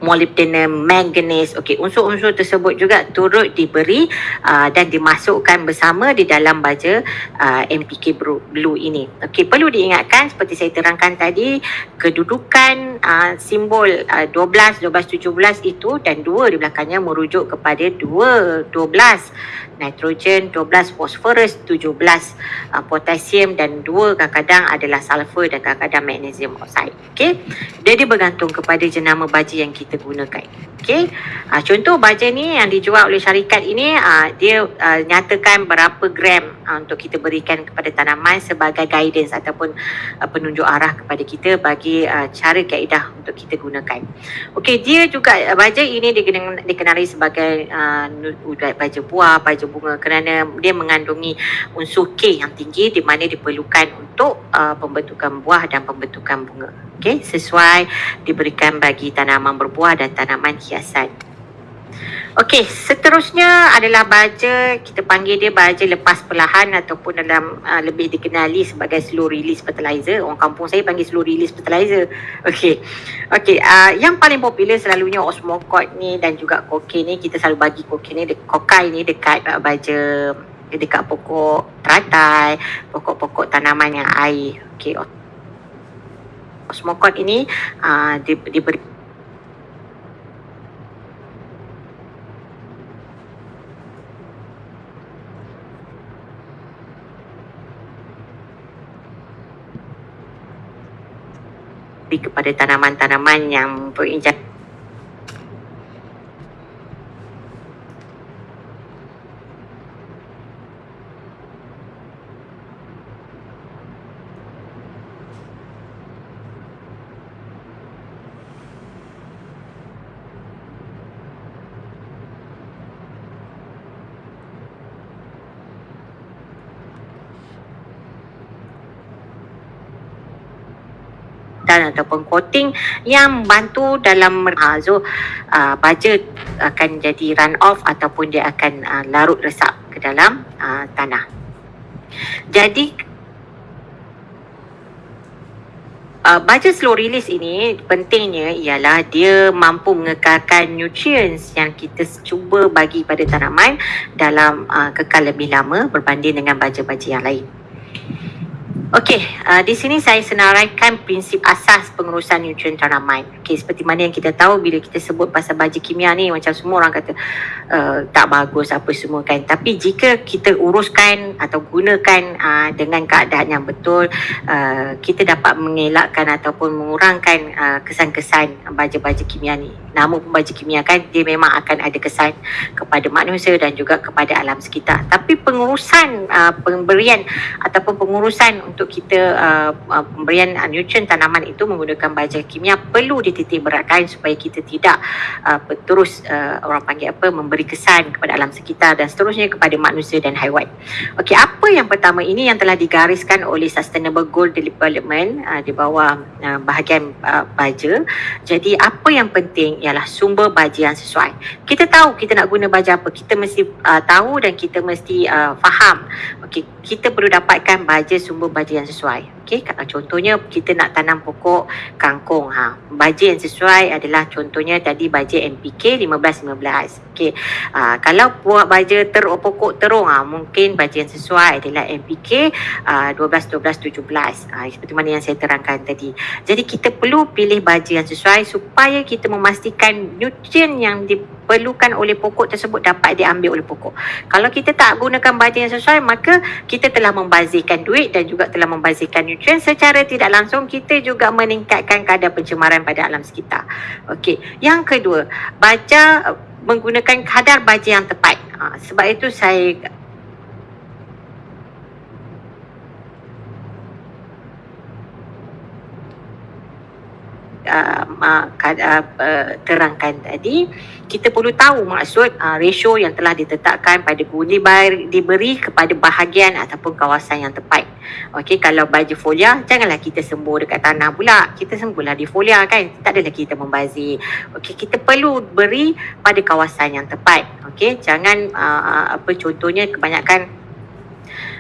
molybdenum, manganese. Okey, unsur-unsur tersebut juga turut diberi uh, dan dimasukkan bersama di dalam baja uh, MPK blue ini. Okey, perlu diingatkan seperti saya terangkan tadi, kedudukan uh, simbol uh, 12, 12, 17 itu dan dua di belakangnya merujuk kepada dua, 12 nitrogen 12 phosphorus 17 uh, potasium dan dua kadang-kadang adalah sulfur dan kadang-kadang magnesium oxide okey jadi bergantung kepada jenama baja yang kita gunakan. Okey? Uh, contoh baja ni yang dijual oleh syarikat ini uh, dia uh, nyatakan berapa gram uh, untuk kita berikan kepada tanaman sebagai guidance ataupun uh, penunjuk arah kepada kita bagi uh, cara kaedah untuk kita gunakan. Okey dia juga baja ini dikenali, sebagai uh, baja buah baja bunga kerana dia mengandungi unsur K yang tinggi di mana diperlukan untuk uh, pembentukan buah dan pembentukan bunga. Okey, sesuai diberikan bagi tanaman berbuah dan tanaman hiasan. Okey, seterusnya adalah baja, kita panggil dia baja lepas perlahan ataupun dalam uh, lebih dikenali sebagai slow release fertilizer. Orang kampung saya panggil slow release fertilizer. Okey. Okey, uh, yang paling popular selalunya osmocot ni dan juga kokain ni kita selalu bagi kokain ni kokai ni dekat uh, baja dekat pokok teratai, pokok-pokok tanaman yang air. Okey. Osmocot ini uh, di, diberi kepada tanaman-tanaman yang berinjak dan ataupun coating yang membantu dalam uh, so uh, baja akan jadi run off ataupun dia akan uh, larut resap ke dalam uh, tanah. Jadi Uh, baja slow release ini pentingnya ialah dia mampu mengekalkan nutrients yang kita cuba bagi pada tanaman dalam uh, kekal lebih lama berbanding dengan baja-baja yang lain. Okey, uh, di sini saya senaraikan prinsip asas pengurusan nutrien tanaman. Okey, seperti mana yang kita tahu bila kita sebut pasal baja kimia ni macam semua orang kata uh, tak bagus apa semua kan. Tapi jika kita uruskan atau gunakan uh, dengan keadaan yang betul, uh, kita dapat mengelakkan ataupun mengurangkan uh, kesan-kesan baja-baja kimia ni. Nama pun baja kimia kan dia memang akan ada kesan kepada manusia dan juga kepada alam sekitar. Tapi pengurusan uh, pemberian ataupun pengurusan untuk kita uh, uh, pemberian uh, nutrien tanaman itu menggunakan baja kimia perlu dititik beratkan supaya kita tidak uh, terus uh, orang panggil apa memberi kesan kepada alam sekitar dan seterusnya kepada manusia dan haiwan. Okey, apa yang pertama ini yang telah digariskan oleh Sustainable Goal Development uh, di bawah uh, bahagian uh, baja. Jadi apa yang penting ialah sumber baja yang sesuai. Kita tahu kita nak guna baja apa, kita mesti uh, tahu dan kita mesti uh, faham. Okey, kita perlu dapatkan baja sumber baja yang sesuai. Okey, contohnya kita nak tanam pokok kangkung ha. Baja yang sesuai adalah contohnya tadi baja NPK 15-15. Okey. Uh, kalau buat baja ter pokok terung ha, mungkin baja yang sesuai adalah NPK uh, 12-12-17. Uh, seperti mana yang saya terangkan tadi. Jadi kita perlu pilih baja yang sesuai supaya kita memastikan nutrien yang diperlukan oleh pokok tersebut dapat diambil oleh pokok. Kalau kita tak gunakan baja yang sesuai maka kita telah membazirkan duit dan juga telah membazirkan secara tidak langsung kita juga meningkatkan kadar pencemaran pada alam sekitar. Okey. Yang kedua, baca menggunakan kadar baja yang tepat. Uh, sebab itu saya uh, uh, uh, terangkan tadi kita perlu tahu maksud uh, ratio yang telah ditetapkan pada guni diberi kepada bahagian ataupun kawasan yang tepat. Okey, kalau baju folia, janganlah kita sembur dekat tanah pula. Kita sembuhlah di folia kan. Tak adalah kita membazir. Okey, kita perlu beri pada kawasan yang tepat. Okey, jangan uh, apa contohnya kebanyakan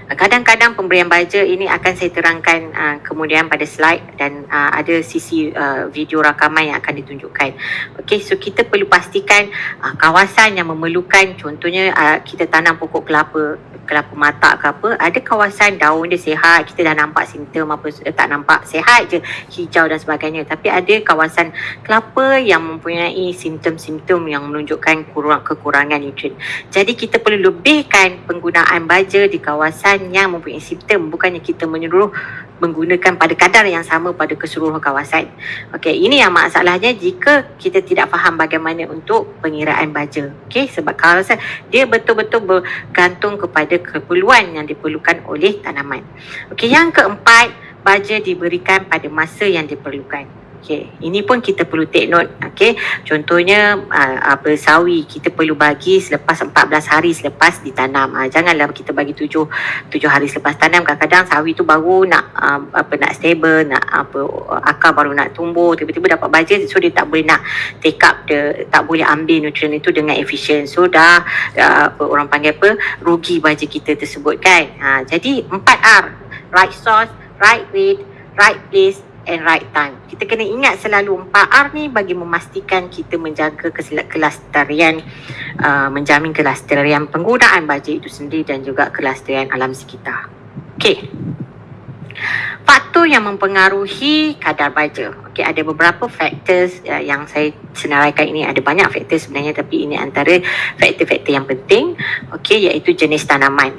Kadang-kadang pemberian baja ini akan saya terangkan uh, kemudian pada slide dan uh, ada sisi uh, video rakaman yang akan ditunjukkan. Okey, so kita perlu pastikan uh, kawasan yang memerlukan contohnya uh, kita tanam pokok kelapa kelapa mata ke apa ada kawasan daun dia sihat kita dah nampak simptom apa tak nampak sihat je hijau dan sebagainya tapi ada kawasan kelapa yang mempunyai simptom-simptom yang menunjukkan kurang kekurangan nutrien jadi kita perlu lebihkan penggunaan baja di kawasan yang mempunyai simptom bukannya kita menyeluruh menggunakan pada kadar yang sama pada keseluruhan kawasan. Okey, ini yang masalahnya jika kita tidak faham bagaimana untuk pengiraan baja. Okey, sebab kawasan dia betul-betul bergantung kepada keperluan yang diperlukan oleh tanaman. Okey, yang keempat, baja diberikan pada masa yang diperlukan. Okey, ini pun kita perlu take note. Okey, contohnya uh, apa sawi kita perlu bagi selepas 14 hari selepas ditanam. Uh, janganlah kita bagi 7 7 hari selepas tanam. Kadang-kadang sawi tu baru nak uh, apa nak stable, nak apa akar baru nak tumbuh, tiba-tiba dapat baja so dia tak boleh nak take up dia tak boleh ambil nutrien itu dengan efisien. So dah uh, apa orang panggil apa rugi baja kita tersebut kan. Uh, jadi 4R, right source, right weight, right place and right time. Kita kena ingat selalu 4R ni bagi memastikan kita menjaga kelestarian, uh, menjamin kelestarian penggunaan baja itu sendiri dan juga kelestarian alam sekitar. Okey. Faktor yang mempengaruhi kadar baja. Okey, ada beberapa faktor uh, yang saya senaraikan ini. Ada banyak faktor sebenarnya tapi ini antara faktor-faktor yang penting. Okey, iaitu jenis tanaman.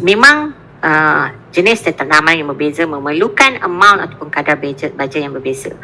Memang uh, jenis tanaman yang berbeza memerlukan amount ataupun kadar baja, baja yang berbeza.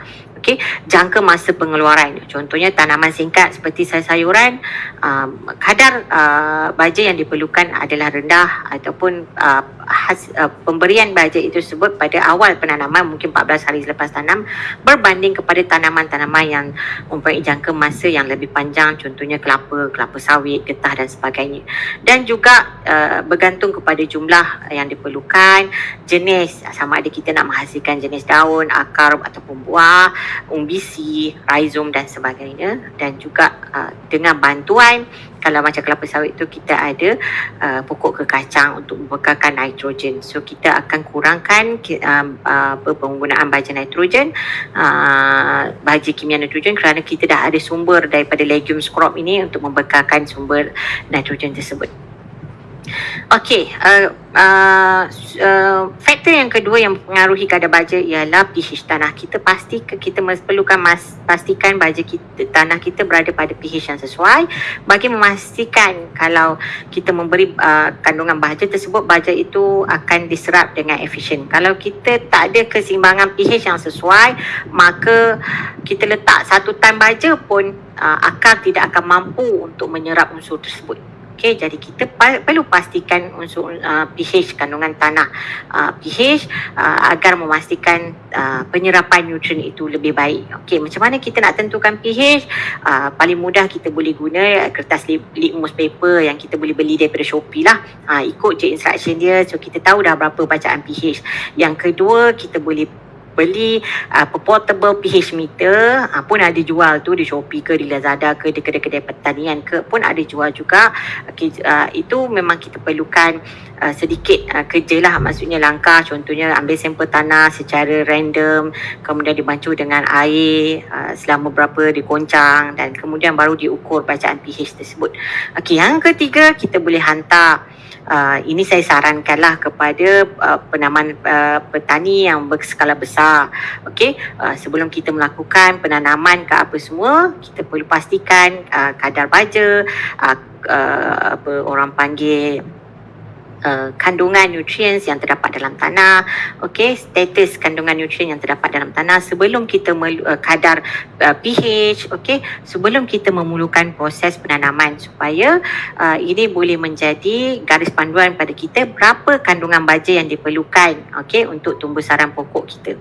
Okey, jangka masa pengeluaran. Contohnya tanaman singkat seperti sayur-sayuran, um, kadar uh, baja yang diperlukan adalah rendah ataupun uh, has, uh, pemberian baja itu tersebut pada awal penanaman mungkin 14 hari selepas tanam berbanding kepada tanaman-tanaman yang mempunyai jangka masa yang lebih panjang contohnya kelapa, kelapa sawit, getah dan sebagainya. Dan juga uh, bergantung kepada jumlah yang diperlukan, jenis sama ada kita nak menghasilkan jenis daun, akar ataupun buah umbisi, rhizome dan sebagainya dan juga uh, dengan bantuan kalau macam kelapa sawit tu kita ada uh, pokok kekacang untuk membekalkan nitrogen. So kita akan kurangkan uh, uh, penggunaan baja nitrogen, uh, baja kimia nitrogen kerana kita dah ada sumber daripada legumes crop ini untuk membekalkan sumber nitrogen tersebut. Okey, uh, uh, uh, faktor yang kedua yang mempengaruhi kadar baja ialah pH tanah. Kita pasti kita perlukan mas, pastikan baja kita tanah kita berada pada pH yang sesuai bagi memastikan kalau kita memberi uh, kandungan baja tersebut baja itu akan diserap dengan efisien. Kalau kita tak ada keseimbangan pH yang sesuai, maka kita letak satu tan baja pun uh, akar tidak akan mampu untuk menyerap unsur tersebut. Okey, jadi kita perlu pastikan unsur uh, pH kandungan tanah uh, pH uh, agar memastikan uh, penyerapan nutrien itu lebih baik. Okey, macam mana kita nak tentukan pH? Uh, paling mudah kita boleh guna kertas litmus paper yang kita boleh beli daripada Shopee lah. Uh, ikut je instruction dia so kita tahu dah berapa bacaan pH. Yang kedua, kita boleh beli uh, portable pH meter uh, pun ada jual tu di Shopee ke di Lazada ke di kedai-kedai pertanian ke pun ada jual juga. Okay, uh, itu memang kita perlukan uh, sedikit uh, kerja lah. Maksudnya langkah contohnya ambil sampel tanah secara random kemudian dibancuh dengan air uh, selama berapa dikoncang dan kemudian baru diukur bacaan pH tersebut. Okay, yang ketiga kita boleh hantar uh, ini saya sarankanlah kepada uh, penaman uh, petani yang berskala besar. Okey, uh, sebelum kita melakukan penanaman ke apa semua, kita perlu pastikan uh, kadar baja, uh, uh, apa orang panggil uh, kandungan nutrien yang terdapat dalam tanah, okey, status kandungan nutrien yang terdapat dalam tanah sebelum kita melu, uh, kadar uh, pH, okey, sebelum kita memulakan proses penanaman supaya uh, ini boleh menjadi garis panduan pada kita berapa kandungan baja yang diperlukan, okey, untuk tumbuh sarang pokok kita.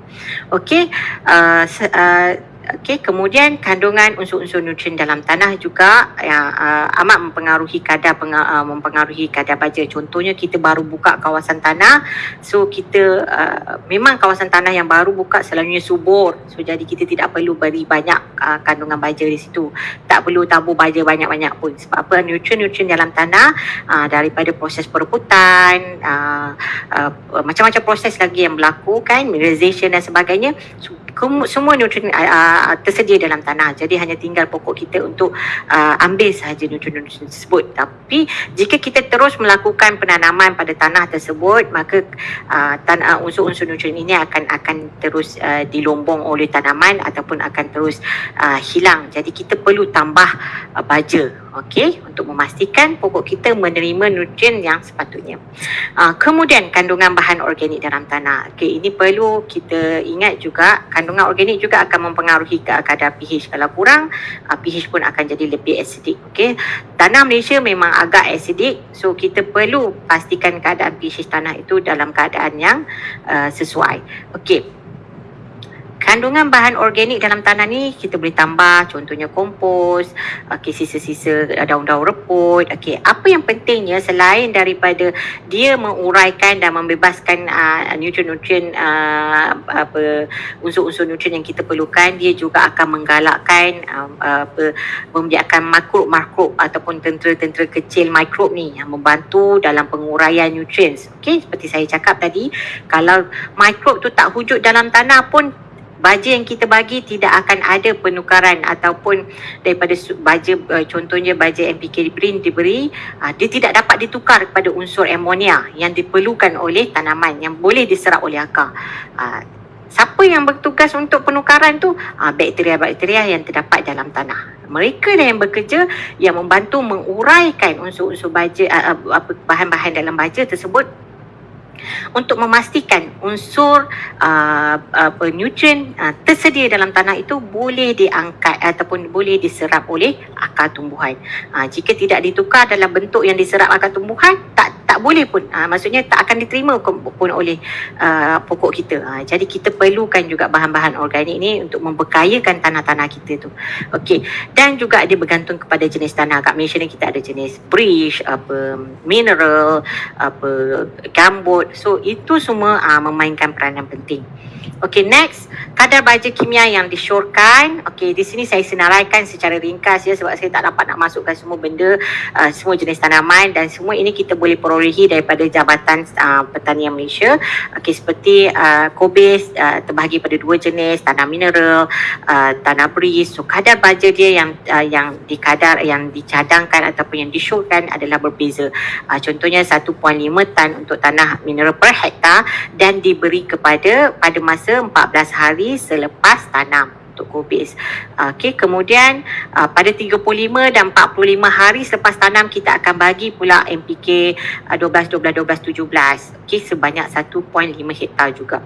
Okey, uh, uh, Okey, kemudian kandungan unsur-unsur nutrien dalam tanah juga yang uh, amat mempengaruhi kadar uh, mempengaruhi kadar baja. Contohnya kita baru buka kawasan tanah, so kita uh, memang kawasan tanah yang baru buka selalunya subur. So jadi kita tidak perlu beri banyak uh, kandungan baja di situ. Tak perlu tabur baja banyak-banyak pun. Sebab apa? Nutrien-nutrien dalam tanah uh, daripada proses perebutan, uh, uh, macam-macam proses lagi yang berlaku kan, mineralization dan sebagainya. So, semua nutrien uh, tersedia dalam tanah jadi hanya tinggal pokok kita untuk uh, ambil sahaja nutrien-nutrien tersebut tapi jika kita terus melakukan penanaman pada tanah tersebut maka uh, tanah unsur-unsur nutrien ini akan akan terus uh, dilombong oleh tanaman ataupun akan terus uh, hilang jadi kita perlu tambah uh, baja okey untuk memastikan pokok kita menerima nutrien yang sepatutnya. Uh, kemudian kandungan bahan organik dalam tanah. Okey ini perlu kita ingat juga kandungan organik juga akan mempengaruhi kadar pH kalau kurang uh, pH pun akan jadi lebih acidic. Okey tanah Malaysia memang agak acidic so kita perlu pastikan keadaan pH tanah itu dalam keadaan yang uh, sesuai. Okey kandungan bahan organik dalam tanah ni kita boleh tambah contohnya kompos, okey sisa-sisa daun-daun reput. Okey, apa yang pentingnya selain daripada dia menguraikan dan membebaskan uh, nutrien-nutrien uh, apa unsur-unsur nutrien yang kita perlukan, dia juga akan menggalakkan uh, apa membiarkan makro-makro ataupun tentera-tentera kecil mikrob ni yang membantu dalam penguraian nutrien. Okey, seperti saya cakap tadi, kalau mikrob tu tak wujud dalam tanah pun baja yang kita bagi tidak akan ada penukaran ataupun daripada baja uh, contohnya baja NPK green diberi uh, dia tidak dapat ditukar kepada unsur amonia yang diperlukan oleh tanaman yang boleh diserap oleh akar. Uh, siapa yang bertugas untuk penukaran tu? Uh, bakteria-bakteria yang terdapat dalam tanah. Mereka lah yang bekerja yang membantu menguraikan unsur-unsur baja bahan-bahan dalam baja tersebut untuk memastikan unsur uh, uh, nutrien uh, tersedia dalam tanah itu boleh diangkat ataupun boleh diserap oleh akar tumbuhan. Uh, jika tidak ditukar dalam bentuk yang diserap akar tumbuhan, tak tak boleh pun. Uh, maksudnya tak akan diterima pun oleh uh, pokok kita. Uh, jadi kita perlukan juga bahan-bahan organik ni untuk membekayakan tanah-tanah kita tu. Okey. Dan juga dia bergantung kepada jenis tanah. Kat Malaysia ni kita ada jenis bridge, apa mineral, apa gambut, So itu semua uh, memainkan peranan penting. Okay next kadar baja kimia yang disyorkan. Okay di sini saya senaraikan secara ringkas ya sebab saya tak dapat nak masukkan semua benda uh, semua jenis tanaman dan semua ini kita boleh perolehi daripada Jabatan uh, Pertanian Malaysia. Okay seperti uh, kobis uh, terbahagi pada dua jenis tanah mineral, uh, tanah beris. So kadar baja dia yang uh, yang dikadar yang dicadangkan ataupun yang disyorkan adalah berbeza. Uh, contohnya 1.5 tan untuk tanah mineral per hektar dan diberi kepada pada masa 14 hari selepas tanam untuk kubis. Okey, kemudian uh, pada 35 dan 45 hari selepas tanam kita akan bagi pula NPK uh, 12 12 12 17. Okey, sebanyak 1.5 hektar juga.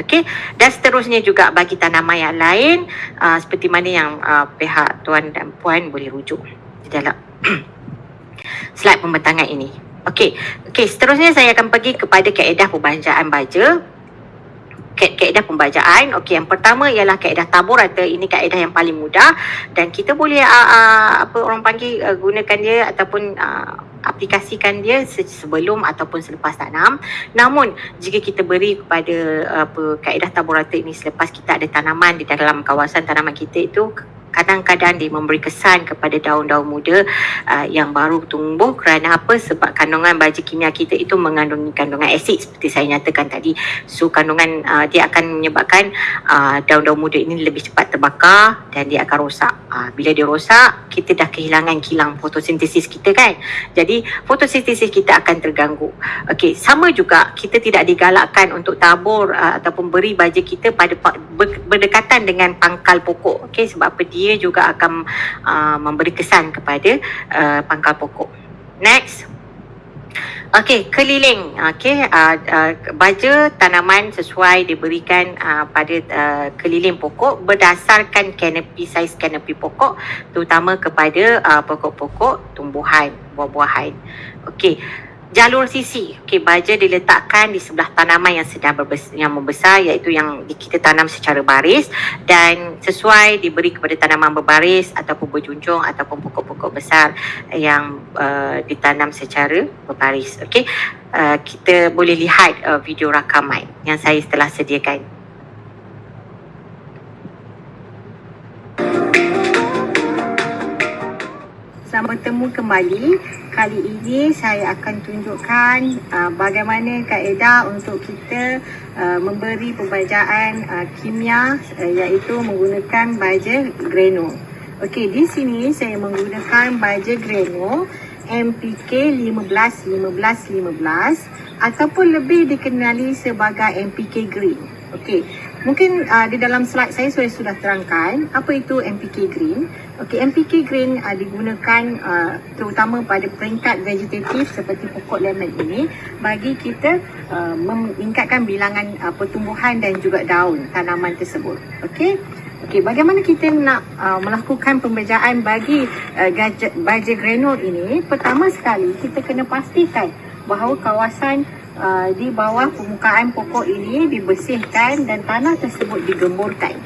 Okey, dan seterusnya juga bagi tanaman yang lain uh, seperti mana yang uh, pihak tuan dan puan boleh rujuk di dalam slide pembentangan ini. Okey, okey, seterusnya saya akan pergi kepada kaedah pembajakan baja kaedah pembacaan. Okey, yang pertama ialah kaedah tabur atau ini kaedah yang paling mudah dan kita boleh uh, uh, apa orang panggil uh, gunakan dia ataupun uh, aplikasikan dia sebelum ataupun selepas tanam. Namun jika kita beri kepada apa kaedah taburata ini selepas kita ada tanaman di dalam kawasan tanaman kita itu kadang-kadang dia memberi kesan kepada daun-daun muda uh, yang baru tumbuh. Kerana apa? Sebab kandungan baja kimia kita itu mengandungi kandungan asid seperti saya nyatakan tadi. So kandungan uh, dia akan menyebabkan uh, daun-daun muda ini lebih cepat terbakar dan dia akan rosak. Uh, bila dia rosak kita dah kehilangan kilang fotosintesis kita kan? Jadi fotosintesis kita akan terganggu. Okey sama juga kita tidak digalakkan untuk tabur uh, ataupun beri baja kita pada berdekatan dengan pangkal pokok. Okey sebab apa? Dia dia juga akan uh, memberi kesan kepada uh, pangkal pokok. Next. Okey, keliling. Okey, uh, uh, baja tanaman sesuai diberikan uh, pada uh, keliling pokok berdasarkan kanopi saiz kanopi pokok terutama kepada uh, pokok-pokok tumbuhan, buah-buahan. Okey jalur sisi. Okey, baja diletakkan di sebelah tanaman yang sedang berbes- yang membesar iaitu yang kita tanam secara baris dan sesuai diberi kepada tanaman berbaris ataupun berjunjung ataupun pokok-pokok besar yang uh, ditanam secara berbaris. Okey. Uh, kita boleh lihat uh, video rakaman yang saya telah sediakan. Bertemu kembali. Kali ini saya akan tunjukkan uh, bagaimana kaedah untuk kita uh, memberi pembajaan uh, kimia uh, iaitu menggunakan baja grano. Okey, di sini saya menggunakan baja grano MPK 15 15 15 ataupun lebih dikenali sebagai MPK Green. Okey, Mungkin uh, di dalam slide saya saya sudah terangkan apa itu MPK Green. Okey, MPK Green uh, digunakan uh, terutama pada peringkat vegetatif seperti pokok lemon ini bagi kita uh, meningkatkan bilangan uh, pertumbuhan dan juga daun tanaman tersebut. Okey. Okey, bagaimana kita nak uh, melakukan pembejaan bagi uh, baja granul ini? Pertama sekali kita kena pastikan bahawa kawasan uh, di bawah permukaan pokok ini dibersihkan dan tanah tersebut digemburkan.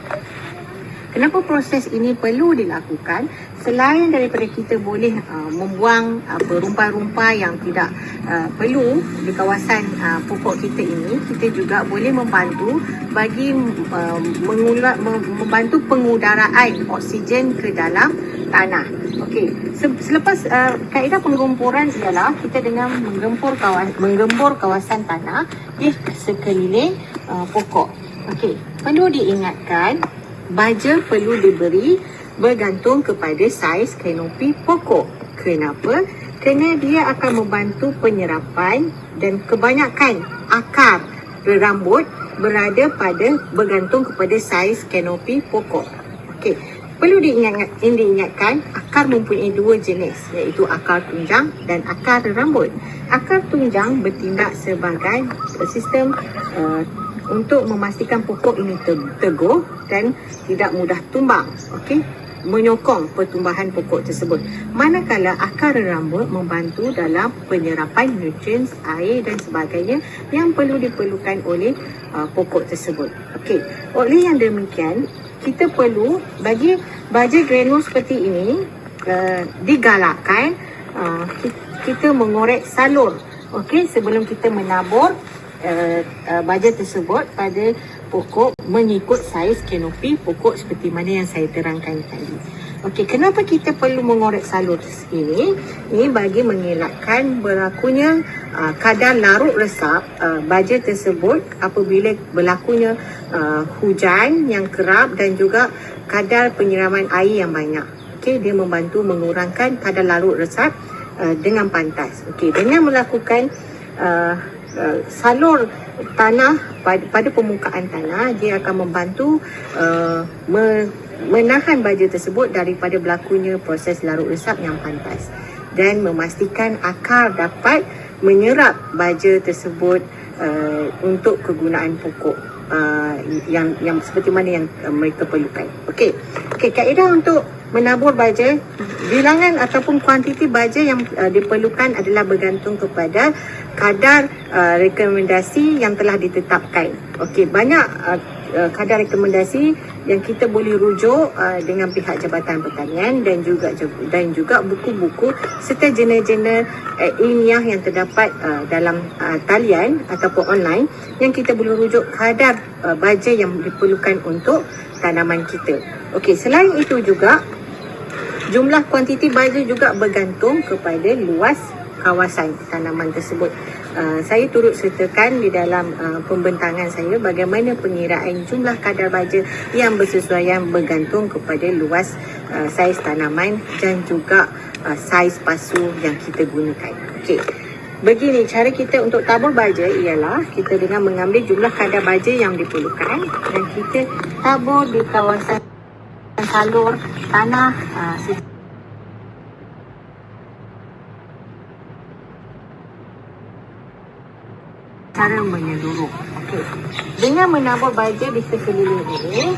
Kenapa proses ini perlu dilakukan? Selain daripada kita boleh uh, membuang uh, rumpai-rumpai yang tidak uh, perlu di kawasan uh, pokok kita ini, kita juga boleh membantu bagi uh, mengulat, membantu pengudaraan oksigen ke dalam tanah. Okey, selepas uh, kaedah penggemburan ialah kita dengan menggempur kawasan menggembur kawasan tanah di sekeliling uh, pokok. Okey, perlu diingatkan baja perlu diberi bergantung kepada saiz kanopi pokok. Kenapa? Kerana dia akan membantu penyerapan dan kebanyakan akar rambut berada pada bergantung kepada saiz kanopi pokok. Okey, perlu diingat, diingatkan akar mempunyai dua jenis iaitu akar tunjang dan akar rambut. Akar tunjang bertindak sebagai sistem uh, untuk memastikan pokok ini teguh dan tidak mudah tumbang. Okey, menyokong pertumbuhan pokok tersebut. Manakala akar rambut membantu dalam penyerapan nutrien, air dan sebagainya yang perlu diperlukan oleh uh, pokok tersebut. Okey, oleh yang demikian, kita perlu bagi baja granul seperti ini uh, digalakkan uh, kita mengorek salur. Okey, sebelum kita menabur uh, uh, baja tersebut pada pokok mengikut saiz kanopi pokok seperti mana yang saya terangkan tadi. Okey, kenapa kita perlu mengorek salur ini? Ini bagi mengelakkan berlakunya uh, kadar larut resap uh, baja tersebut apabila berlakunya uh, hujan yang kerap dan juga kadar penyiraman air yang banyak. Okey, dia membantu mengurangkan kadar larut resap uh, dengan pantas. Okey, dengan melakukan uh, Uh, salur tanah pada, pada permukaan tanah dia akan membantu uh, me, menahan baja tersebut daripada berlakunya proses larut resap yang pantas dan memastikan akar dapat menyerap baja tersebut uh, untuk kegunaan pokok uh, yang yang seperti mana yang uh, mereka perlukan. Okey. Okey, kaedah untuk menabur baja, bilangan ataupun kuantiti baja yang uh, diperlukan adalah bergantung kepada kadar uh, rekomendasi yang telah ditetapkan. Okey, banyak uh, uh, kadar rekomendasi yang kita boleh rujuk uh, dengan pihak Jabatan Pertanian dan juga dan juga buku-buku serta jurnal-jurnal uh, ilmiah yang terdapat uh, dalam uh, talian ataupun online yang kita boleh rujuk kadar uh, baja yang diperlukan untuk tanaman kita. Okey, selain itu juga Jumlah kuantiti baja juga bergantung kepada luas kawasan tanaman tersebut. Uh, saya turut sertakan di dalam uh, pembentangan saya bagaimana pengiraan jumlah kadar baja yang bersesuaian bergantung kepada luas uh, saiz tanaman dan juga uh, saiz pasu yang kita gunakan. Okey. Begini cara kita untuk tabur baja ialah kita dengan mengambil jumlah kadar baja yang diperlukan dan kita tabur di kawasan salur tanah uh, secara menyeluruh. Okey. Dengan menabur baja di sekeliling ini,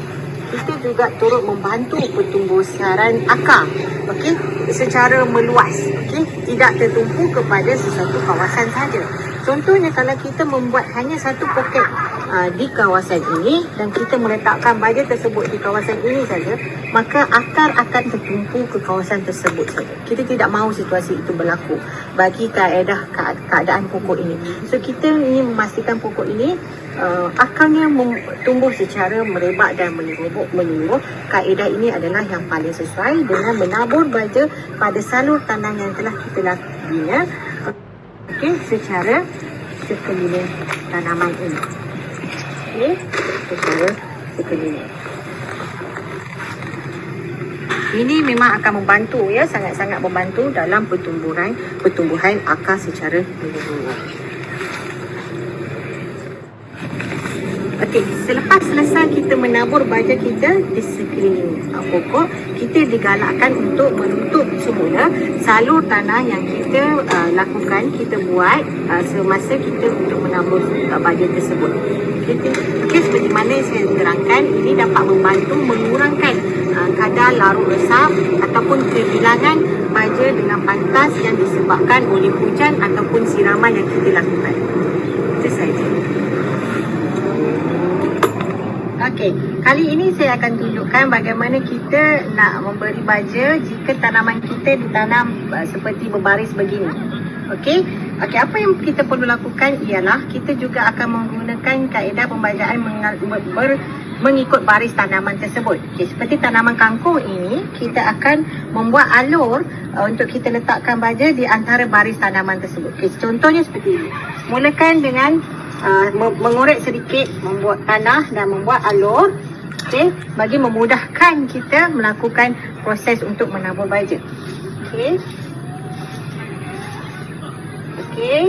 kita juga turut membantu pertumbuhan akar. Okey. Secara meluas. Okey. Tidak tertumpu kepada sesuatu kawasan saja contohnya kalau kita membuat hanya satu poket uh, di kawasan ini dan kita meletakkan baja tersebut di kawasan ini saja maka akar akan tertumpu ke kawasan tersebut saja. Kita tidak mahu situasi itu berlaku bagi kaedah keadaan pokok ini so kita ingin memastikan pokok ini uh, akarnya tumbuh secara merebak dan menyeluruh, menyeluruh. Kaedah ini adalah yang paling sesuai dengan menabur baja pada salur tanam yang telah kita lakukan okay, secara sekeliling tanaman ini. Okay, secara sekeliling. Ini memang akan membantu ya sangat-sangat membantu dalam pertumbuhan pertumbuhan akar secara menyeluruh. Okey, selepas selesai kita menabur baja kita di sekeliling uh, pokok, kita digalakkan untuk menutup semula salur tanah yang kita uh, lakukan, kita buat uh, semasa kita untuk menabur uh, baja tersebut. Okey, okay, seperti mana saya terangkan, ini dapat membantu mengurangkan uh, kadar larut resap ataupun kehilangan baja dengan pantas yang disebabkan oleh hujan ataupun siraman yang kita lakukan. Itu saja. Okey, kali ini saya akan tunjukkan bagaimana kita nak memberi baja jika tanaman kita ditanam uh, seperti berbaris begini. Okey, okey apa yang kita perlu lakukan ialah kita juga akan menggunakan kaedah pembajaan ber, mengikut baris tanaman tersebut. Okey, seperti tanaman kangkung ini, kita akan membuat alur uh, untuk kita letakkan baja di antara baris tanaman tersebut. Okey, contohnya seperti ini. Mulakan dengan uh, mengorek sedikit, membuat tanah dan membuat alur okay, bagi memudahkan kita melakukan proses untuk menabur baja. Okey. Okey.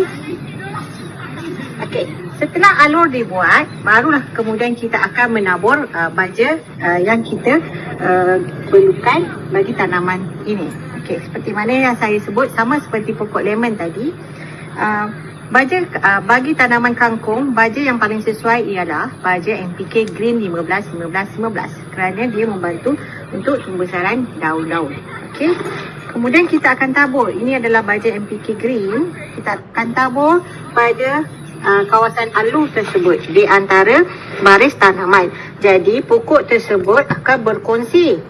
Okey. Setelah alur dibuat, barulah kemudian kita akan menabur uh, baja uh, yang kita uh, perlukan bagi tanaman ini. Okey, seperti mana yang saya sebut sama seperti pokok lemon tadi. Uh, Baja uh, bagi tanaman kangkung, baja yang paling sesuai ialah baja NPK Green 15 15 15 kerana dia membantu untuk pembesaran daun-daun. Okey. Kemudian kita akan tabur. Ini adalah baja NPK Green. Kita akan tabur pada uh, kawasan alur tersebut di antara baris tanaman. Jadi pokok tersebut akan berkongsi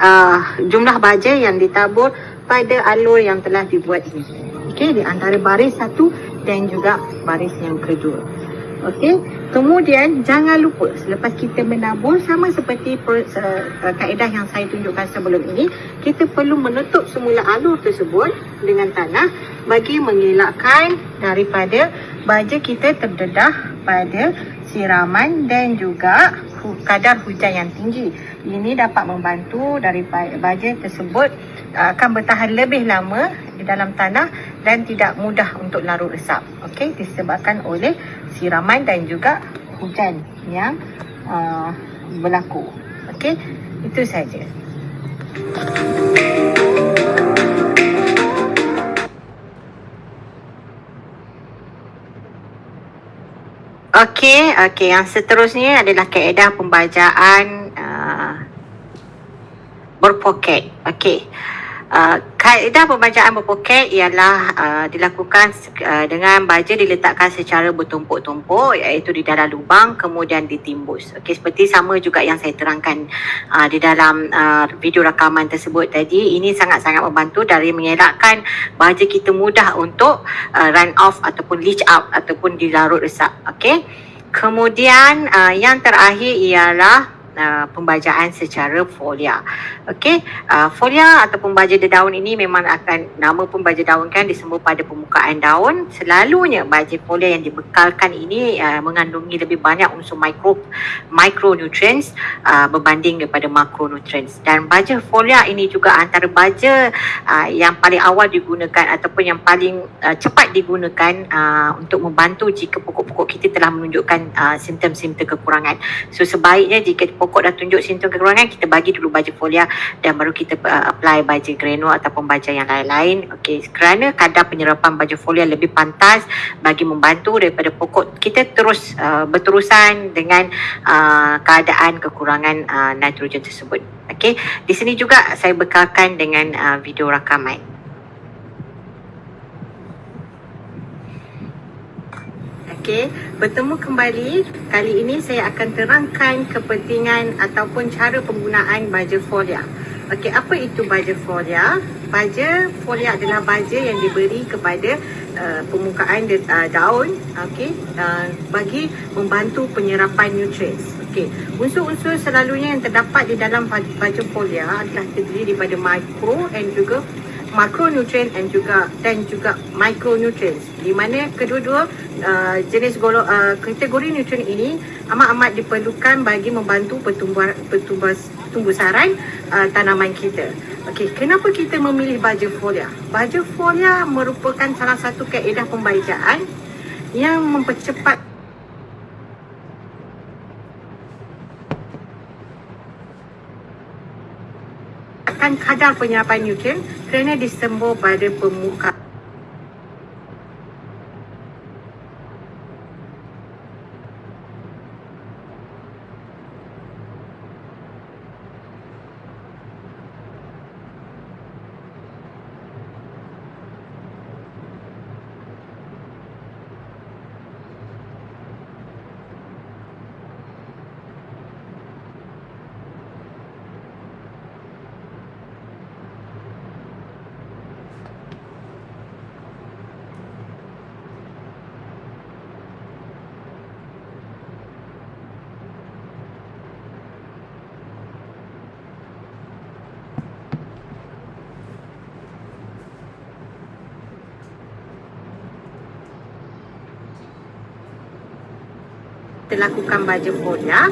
uh, jumlah baja yang ditabur pada alur yang telah dibuat ini. Okey, di antara baris satu dan juga baris yang kedua. Okey, kemudian jangan lupa selepas kita menabur sama seperti per, uh, kaedah yang saya tunjukkan sebelum ini, kita perlu menutup semula alur tersebut dengan tanah bagi mengelakkan daripada baja kita terdedah pada siraman dan juga kadar hujan yang tinggi. Ini dapat membantu daripada baja tersebut uh, akan bertahan lebih lama di dalam tanah dan tidak mudah untuk larut resap. Okey, disebabkan oleh siraman dan juga hujan yang uh, berlaku. Okey, itu saja. Okey, okey. Yang seterusnya adalah kaedah pembajaan uh, berpoket. Okey. Uh, kaedah pembacaan berpoket ialah uh, dilakukan uh, dengan baja diletakkan secara bertumpuk-tumpuk iaitu di dalam lubang kemudian ditimbus. Okey seperti sama juga yang saya terangkan uh, di dalam uh, video rakaman tersebut tadi ini sangat-sangat membantu dari mengelakkan baja kita mudah untuk uh, run off ataupun leach out ataupun dilarut resap. Okey. Kemudian uh, yang terakhir ialah uh, pembajaan secara folia. Okey, uh, folia atau pembaja daun ini memang akan nama pembaja daun kan disembur pada permukaan daun. Selalunya baja folia yang dibekalkan ini uh, mengandungi lebih banyak unsur mikro micronutrients uh, berbanding daripada makronutrients. Dan baja folia ini juga antara baja uh, yang paling awal digunakan ataupun yang paling uh, cepat digunakan uh, untuk membantu jika pokok-pokok kita telah menunjukkan uh, simptom-simptom kekurangan. So sebaiknya jika pokok dah tunjuk simptom kekurangan kita bagi dulu baja folia dan baru kita uh, apply baja granul ataupun baja yang lain-lain. Okey kerana kadar penyerapan baja folia lebih pantas bagi membantu daripada pokok kita terus uh, berterusan dengan uh, keadaan kekurangan uh, nitrogen tersebut. Okey di sini juga saya bekalkan dengan uh, video rakaman Okey, bertemu kembali. Kali ini saya akan terangkan kepentingan ataupun cara penggunaan baja folia. Okey, apa itu baja folia? Baja folia adalah baja yang diberi kepada uh, permukaan uh, daun, okey, uh, bagi membantu penyerapan nutrien. Okey, unsur-unsur selalunya yang terdapat di dalam baja folia adalah terdiri daripada mikro dan juga makronutrien dan juga dan juga micronutrien di mana kedua-dua uh, jenis golong uh, kategori nutrien ini amat-amat diperlukan bagi membantu pertumbuhan pertumbuhan tumbuhan uh, tanaman kita. Okey, kenapa kita memilih baja folia? Baja folia merupakan salah satu kaedah pembajaan yang mempercepat meningkatkan kadar penyerapan nutrien kerana disembur pada permukaan kita lakukan baja folia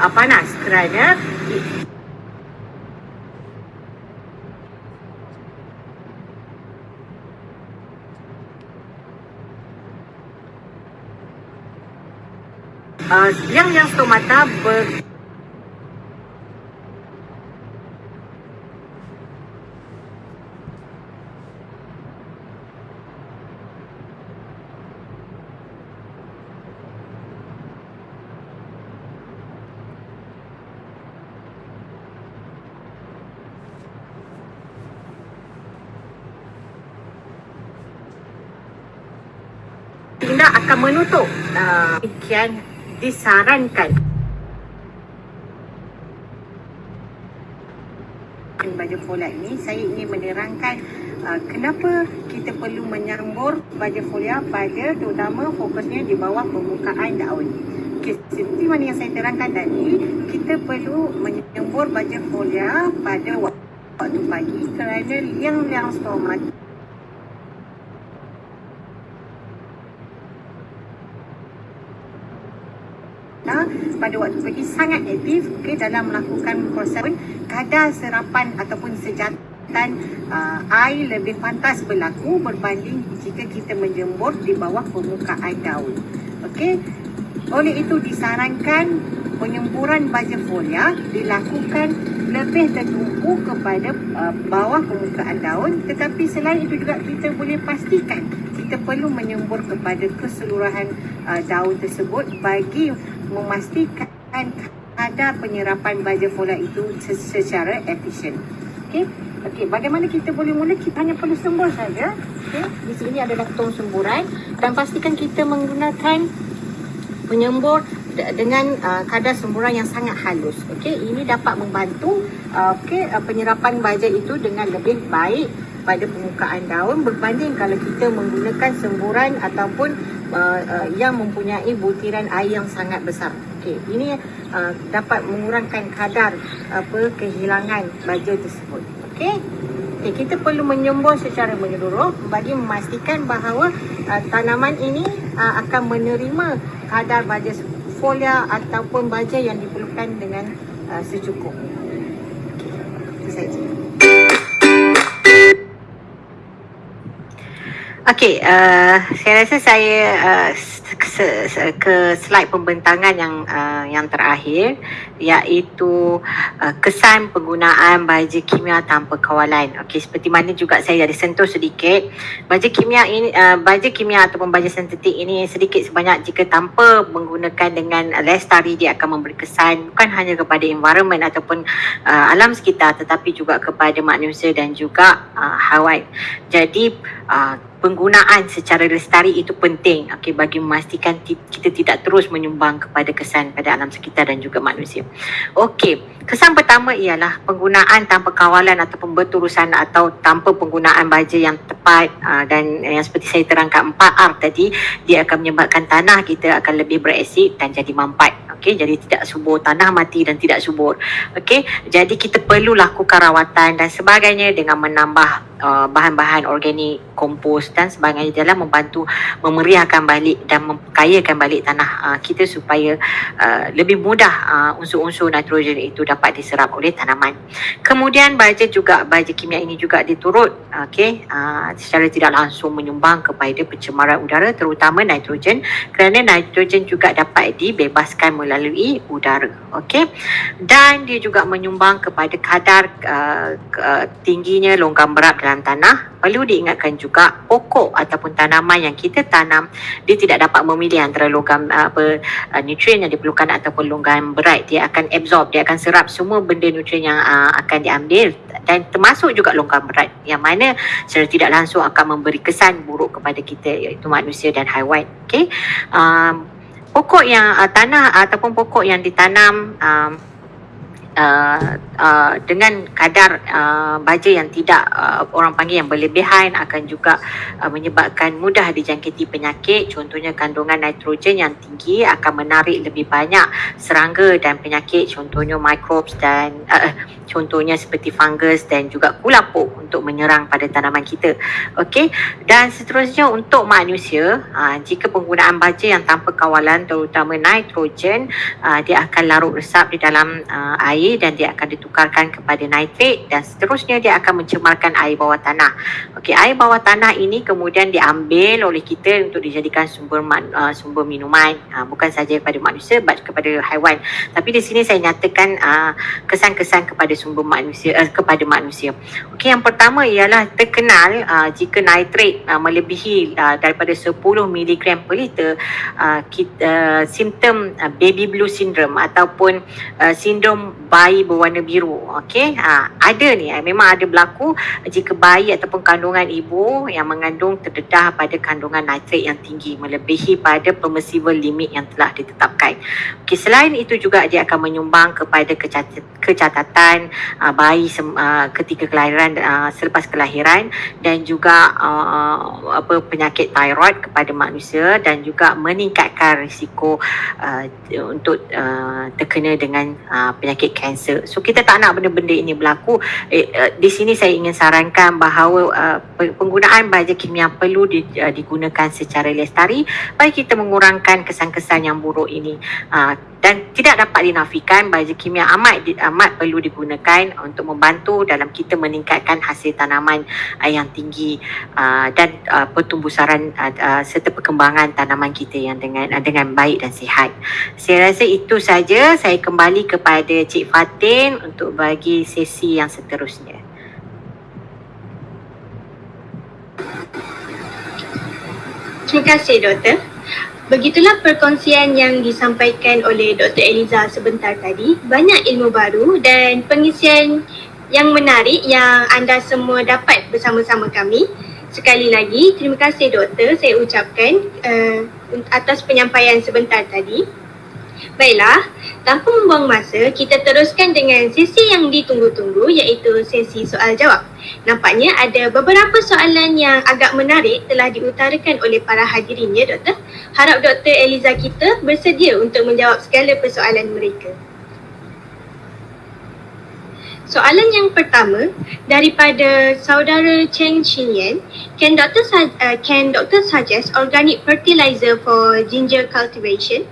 uh, panas kerana uh, yang yang stomata ber akan menutup uh, demikian disarankan. Baju folia ini saya ingin menerangkan uh, kenapa kita perlu menyambur baju folia pada terutama fokusnya di bawah permukaan daun. Seperti mana yang saya terangkan tadi kita perlu menyembur baju folia pada waktu pagi kerana liang-liang stomata pada waktu pagi sangat aktif okay, dalam melakukan proses kadar serapan ataupun sejatan uh, air lebih pantas berlaku berbanding jika kita menjemur di bawah permukaan daun. Okey. Oleh itu disarankan penyemburan baja folia dilakukan lebih tertumpu kepada uh, bawah permukaan daun tetapi selain itu juga kita boleh pastikan kita perlu menyembur kepada keseluruhan uh, daun tersebut bagi memastikan kadar penyerapan baja folia itu secara efisien. Okey. Okey, bagaimana kita boleh mula? Kita hanya perlu sembur saja. Okey. Di sini ada tong semburan dan pastikan kita menggunakan penyembur dengan uh, kadar semburan yang sangat halus. Okey, ini dapat membantu uh, okey uh, penyerapan baja itu dengan lebih baik pada permukaan daun berbanding kalau kita menggunakan semburan ataupun uh, uh, yang mempunyai butiran air yang sangat besar. Okey, ini uh, dapat mengurangkan kadar apa kehilangan baja tersebut. Okey. Okay, kita perlu menyembur secara menyeluruh bagi memastikan bahawa uh, tanaman ini uh, akan menerima kadar baja folia ataupun baja yang diperlukan dengan uh, secukup. Okey. Itu saja. Okey, uh, saya rasa saya uh, ke, ke slide pembentangan yang uh, yang terakhir iaitu uh, kesan penggunaan baja kimia tanpa kawalan. Okey, seperti mana juga saya ada sentuh sedikit, baja kimia ini uh, baja kimia ataupun baja sintetik ini sedikit sebanyak jika tanpa menggunakan dengan lestari dia akan memberi kesan bukan hanya kepada environment ataupun uh, alam sekitar tetapi juga kepada manusia dan juga uh, haiwan. Jadi uh, penggunaan secara lestari itu penting okay, bagi memastikan kita tidak terus menyumbang kepada kesan pada alam sekitar dan juga manusia. Okey, kesan pertama ialah penggunaan tanpa kawalan ataupun berurusan atau tanpa penggunaan baja yang tepat uh, dan yang seperti saya terangkan 4R tadi dia akan menyebabkan tanah kita akan lebih berasid dan jadi mampat. Okey, jadi tidak subur, tanah mati dan tidak subur. Okey, jadi kita perlu lakukan rawatan dan sebagainya dengan menambah uh, bahan-bahan organik, kompos dan sebagainya dalam membantu memeriahkan balik dan memperkayakan balik tanah uh, kita supaya uh, lebih mudah uh, unsur-unsur nitrogen itu dapat diserap oleh tanaman. Kemudian baja juga baja kimia ini juga diturut okey uh, secara tidak langsung menyumbang kepada pencemaran udara terutama nitrogen kerana nitrogen juga dapat dibebaskan melalui udara. Okey. Dan dia juga menyumbang kepada kadar uh, uh, tingginya logam berat dalam tanah perlu diingatkan juga pokok ataupun tanaman yang kita tanam dia tidak dapat memilih antara logam apa uh, nutrien yang diperlukan ataupun logam berat. Dia akan absorb dia akan serap semua benda nutrien yang uh, akan diambil dan termasuk juga logam berat yang mana secara tidak langsung akan memberi kesan buruk kepada kita iaitu manusia dan haiwan okey? Um, pokok yang uh, tanah ataupun pokok yang ditanam um, uh, uh, dengan kadar uh, baja yang tidak uh, orang panggil yang berlebihan akan juga uh, menyebabkan mudah dijangkiti penyakit. Contohnya kandungan nitrogen yang tinggi akan menarik lebih banyak serangga dan penyakit. Contohnya microbes dan uh, contohnya seperti fungus dan juga kulapuk untuk menyerang pada tanaman kita. Okey dan seterusnya untuk manusia uh, jika penggunaan baja yang tanpa kawalan terutama nitrogen uh, dia akan larut resap di dalam uh, air dan dia akan ditukarkan kepada nitrat dan seterusnya dia akan mencemarkan air bawah tanah. Okey, air bawah tanah ini kemudian diambil oleh kita untuk dijadikan sumber man, uh, sumber minuman uh, bukan saja kepada manusia but kepada haiwan. Tapi di sini saya nyatakan uh, kesan-kesan kepada sumber manusia uh, kepada manusia. Okey, yang pertama ialah terkenal uh, jika nitrat uh, melebihi uh, daripada 10 mg per liter uh, kita, uh, simptom uh, baby blue syndrome ataupun uh, sindrom bayi berwarna biru. Okey, ha, ada ni eh, memang ada berlaku jika bayi ataupun kandungan ibu yang mengandung terdedah pada kandungan nitrat yang tinggi melebihi pada permissible limit yang telah ditetapkan. Okey, selain itu juga dia akan menyumbang kepada kecat- kecatatan uh, bayi uh, ketika kelahiran uh, selepas kelahiran dan juga uh, apa penyakit thyroid kepada manusia dan juga meningkatkan risiko uh, untuk uh, terkena dengan uh, penyakit kanser. So kita tak nak benda-benda ini berlaku. Eh, uh, di sini saya ingin sarankan bahawa uh, penggunaan baja kimia perlu di, uh, digunakan secara lestari bagi kita mengurangkan kesan-kesan yang buruk ini. Uh, dan tidak dapat dinafikan baja kimia amat amat perlu digunakan untuk membantu dalam kita meningkatkan hasil tanaman yang tinggi uh, dan uh, pertumbuhan uh, uh, serta perkembangan tanaman kita yang dengan dengan baik dan sihat. Saya rasa itu saja. Saya kembali kepada Cik Fatin untuk bagi sesi yang seterusnya. Terima kasih doktor. Begitulah perkongsian yang disampaikan oleh Dr. Eliza sebentar tadi. Banyak ilmu baru dan pengisian yang menarik yang anda semua dapat bersama-sama kami. Sekali lagi, terima kasih doktor saya ucapkan uh, atas penyampaian sebentar tadi. Baiklah, tanpa membuang masa, kita teruskan dengan sesi yang ditunggu-tunggu iaitu sesi soal jawab. Nampaknya ada beberapa soalan yang agak menarik telah diutarakan oleh para hadirin ya doktor. Harap Dr. Eliza kita bersedia untuk menjawab segala persoalan mereka. Soalan yang pertama daripada saudara Cheng Chinyan, can doctor uh, can doctor suggest organic fertilizer for ginger cultivation?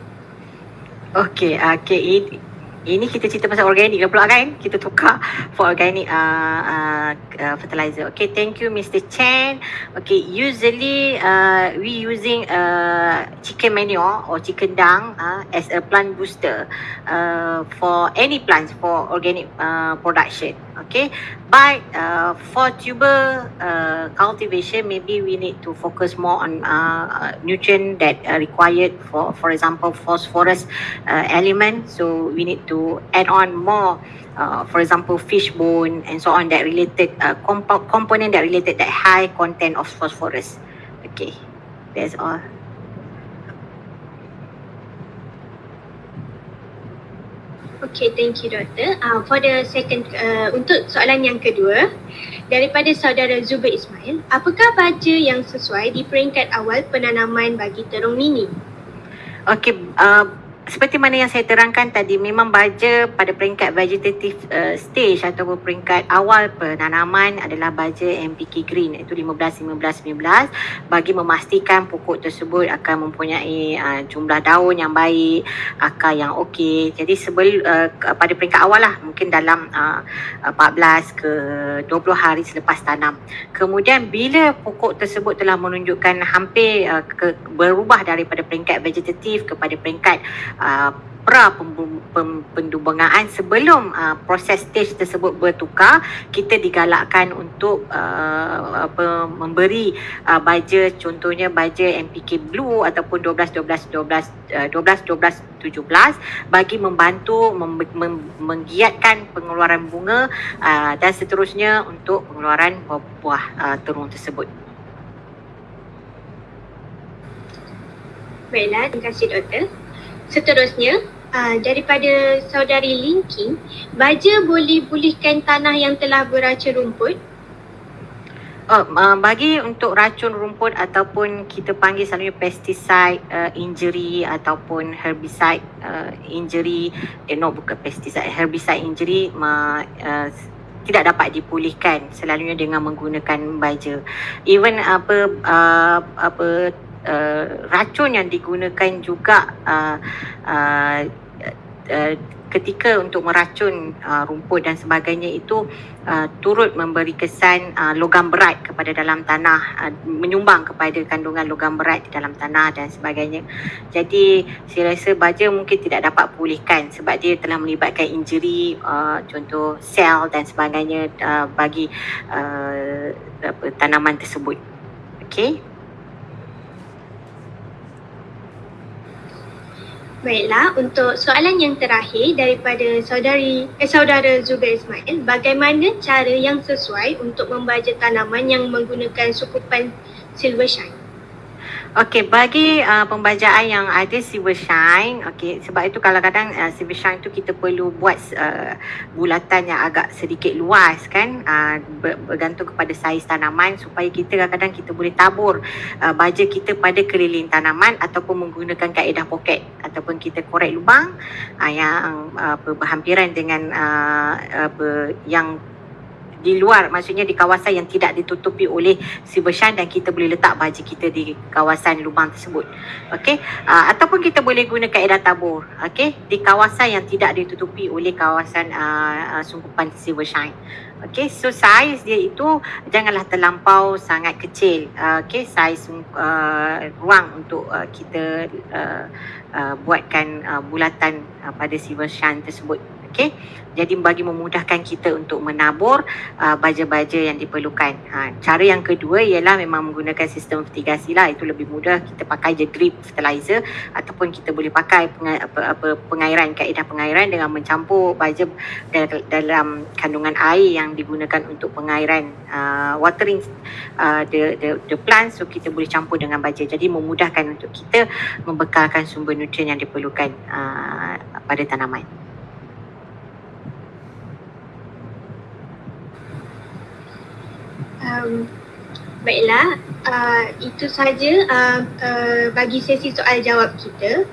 Okey, okey. ini kita cerita pasal organik lah pula kan kita tukar for organic uh, uh, fertilizer okay thank you Mr. Chen okay usually uh, we using uh, chicken manure or chicken dung uh, as a plant booster uh, for any plants for organic uh, production okay? But uh, for tuber uh, cultivation maybe we need to focus more on uh, nutrient that are required for for example phosphorus uh, element. So we need to add on more uh, for example fish bone and so on that related uh, comp- component that related that high content of phosphorus. Okay? That's all Okay, thank you doktor. Uh, for the second, uh, untuk soalan yang kedua, daripada saudara Zubair Ismail, apakah baja yang sesuai di peringkat awal penanaman bagi terung mini? Okay, uh, seperti mana yang saya terangkan tadi memang baja pada peringkat vegetative uh, stage ataupun peringkat awal penanaman adalah baja MPK green iaitu 15 15 15 bagi memastikan pokok tersebut akan mempunyai uh, jumlah daun yang baik, akar yang okey. Jadi sebelum uh, pada peringkat awal lah mungkin dalam uh, 14 ke 20 hari selepas tanam. Kemudian bila pokok tersebut telah menunjukkan hampir uh, ke, berubah daripada peringkat vegetatif kepada peringkat uh, pra pendumbangan sebelum uh, proses stage tersebut bertukar kita digalakkan untuk uh, apa memberi uh, baja contohnya baja MPK blue ataupun 12 12 12 uh, 12 12 17 bagi membantu mem- mem- menggiatkan pengeluaran bunga uh, dan seterusnya untuk pengeluaran buah-buah uh, terung tersebut. Baiklah, terima kasih doktor. Seterusnya, uh, daripada saudari Linking, baja boleh pulihkan tanah yang telah beracun rumput? Uh, bagi untuk racun rumput ataupun kita panggil selalunya pesticide uh, injury ataupun herbicide uh, injury, eh no bukan pesticide, herbicide injury uh, uh, tidak dapat dipulihkan selalunya dengan menggunakan baja. Even apa uh, apa uh, racun yang digunakan juga uh, uh, uh, ketika untuk meracun uh, rumput dan sebagainya itu uh, turut memberi kesan uh, logam berat kepada dalam tanah uh, menyumbang kepada kandungan logam berat di dalam tanah dan sebagainya. Jadi saya rasa baja mungkin tidak dapat pulihkan sebab dia telah melibatkan injury uh, contoh sel dan sebagainya uh, bagi uh, apa, tanaman tersebut. Okay Baiklah, untuk soalan yang terakhir daripada saudari eh, saudara Zubair Ismail, bagaimana cara yang sesuai untuk membaja tanaman yang menggunakan sukupan silver shine? Okey, bagi uh, pembajaan yang ada silver shine, okey, sebab itu kadang-kadang uh, silver shine tu kita perlu buat uh, bulatan yang agak sedikit luas kan, uh, bergantung kepada saiz tanaman supaya kita kadang-kadang kita boleh tabur uh, baja kita pada keliling tanaman ataupun menggunakan kaedah poket ataupun kita korek lubang uh, yang uh, berhampiran dengan uh, uh, yang di luar maksudnya di kawasan yang tidak ditutupi oleh silver shine dan kita boleh letak baju kita di kawasan lubang tersebut. Okey? Uh, ataupun kita boleh guna kaedah tabur okey? Di kawasan yang tidak ditutupi oleh kawasan uh, uh, sungkupan silver shine okey? So saiz dia itu janganlah terlampau sangat kecil uh, okey? Saiz uh, ruang untuk uh, kita uh, uh, buatkan uh, bulatan uh, pada silver shine tersebut okey jadi bagi memudahkan kita untuk menabur uh, baja-baja yang diperlukan. Ha, cara yang kedua ialah memang menggunakan sistem fertigasi lah. Itu lebih mudah kita pakai je drip fertilizer ataupun kita boleh pakai penga- apa, apa, pengairan, kaedah pengairan dengan mencampur baja dalam kandungan air yang digunakan untuk pengairan uh, watering uh, the, the, the plant so kita boleh campur dengan baja. Jadi memudahkan untuk kita membekalkan sumber nutrien yang diperlukan uh, pada tanaman. Um, baiklah, uh, itu saja uh, uh, bagi sesi soal jawab kita.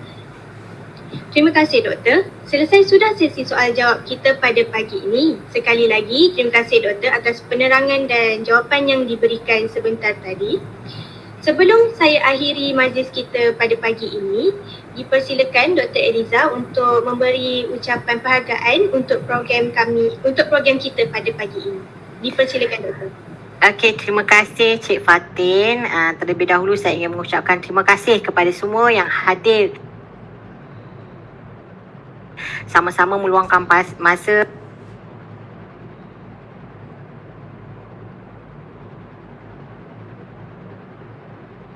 Terima kasih doktor. Selesai sudah sesi soal jawab kita pada pagi ini. Sekali lagi, terima kasih doktor atas penerangan dan jawapan yang diberikan sebentar tadi. Sebelum saya akhiri majlis kita pada pagi ini, dipersilakan Dr. Eliza untuk memberi ucapan penghargaan untuk program kami, untuk program kita pada pagi ini. Dipersilakan Dr. Okey, terima kasih Cik Fatin. Uh, terlebih dahulu saya ingin mengucapkan terima kasih kepada semua yang hadir sama-sama meluangkan masa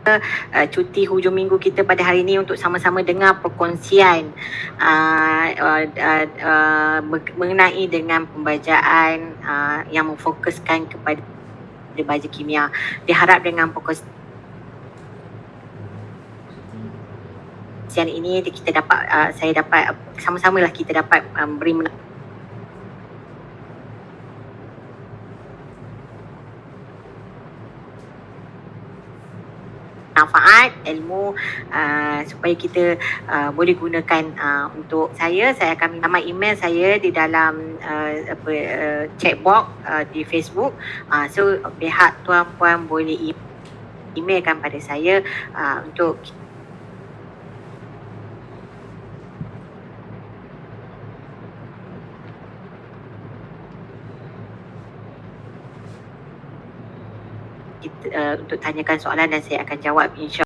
uh, cuti hujung minggu kita pada hari ini untuk sama-sama dengar perkongsian uh, uh, uh, uh, mengenai dengan pembacaan uh, yang memfokuskan kepada baja kimia. Diharap dengan perkongsian ini kita dapat uh, saya dapat sama-sama lah kita dapat um, beri manfaat ilmu uh, supaya kita uh, boleh gunakan uh, untuk saya. Saya akan minta email saya di dalam uh, apa uh, chat box uh, di Facebook. Uh, so pihak tuan puan boleh e- emailkan pada saya uh, untuk uh, untuk tanyakan soalan dan saya akan jawab insya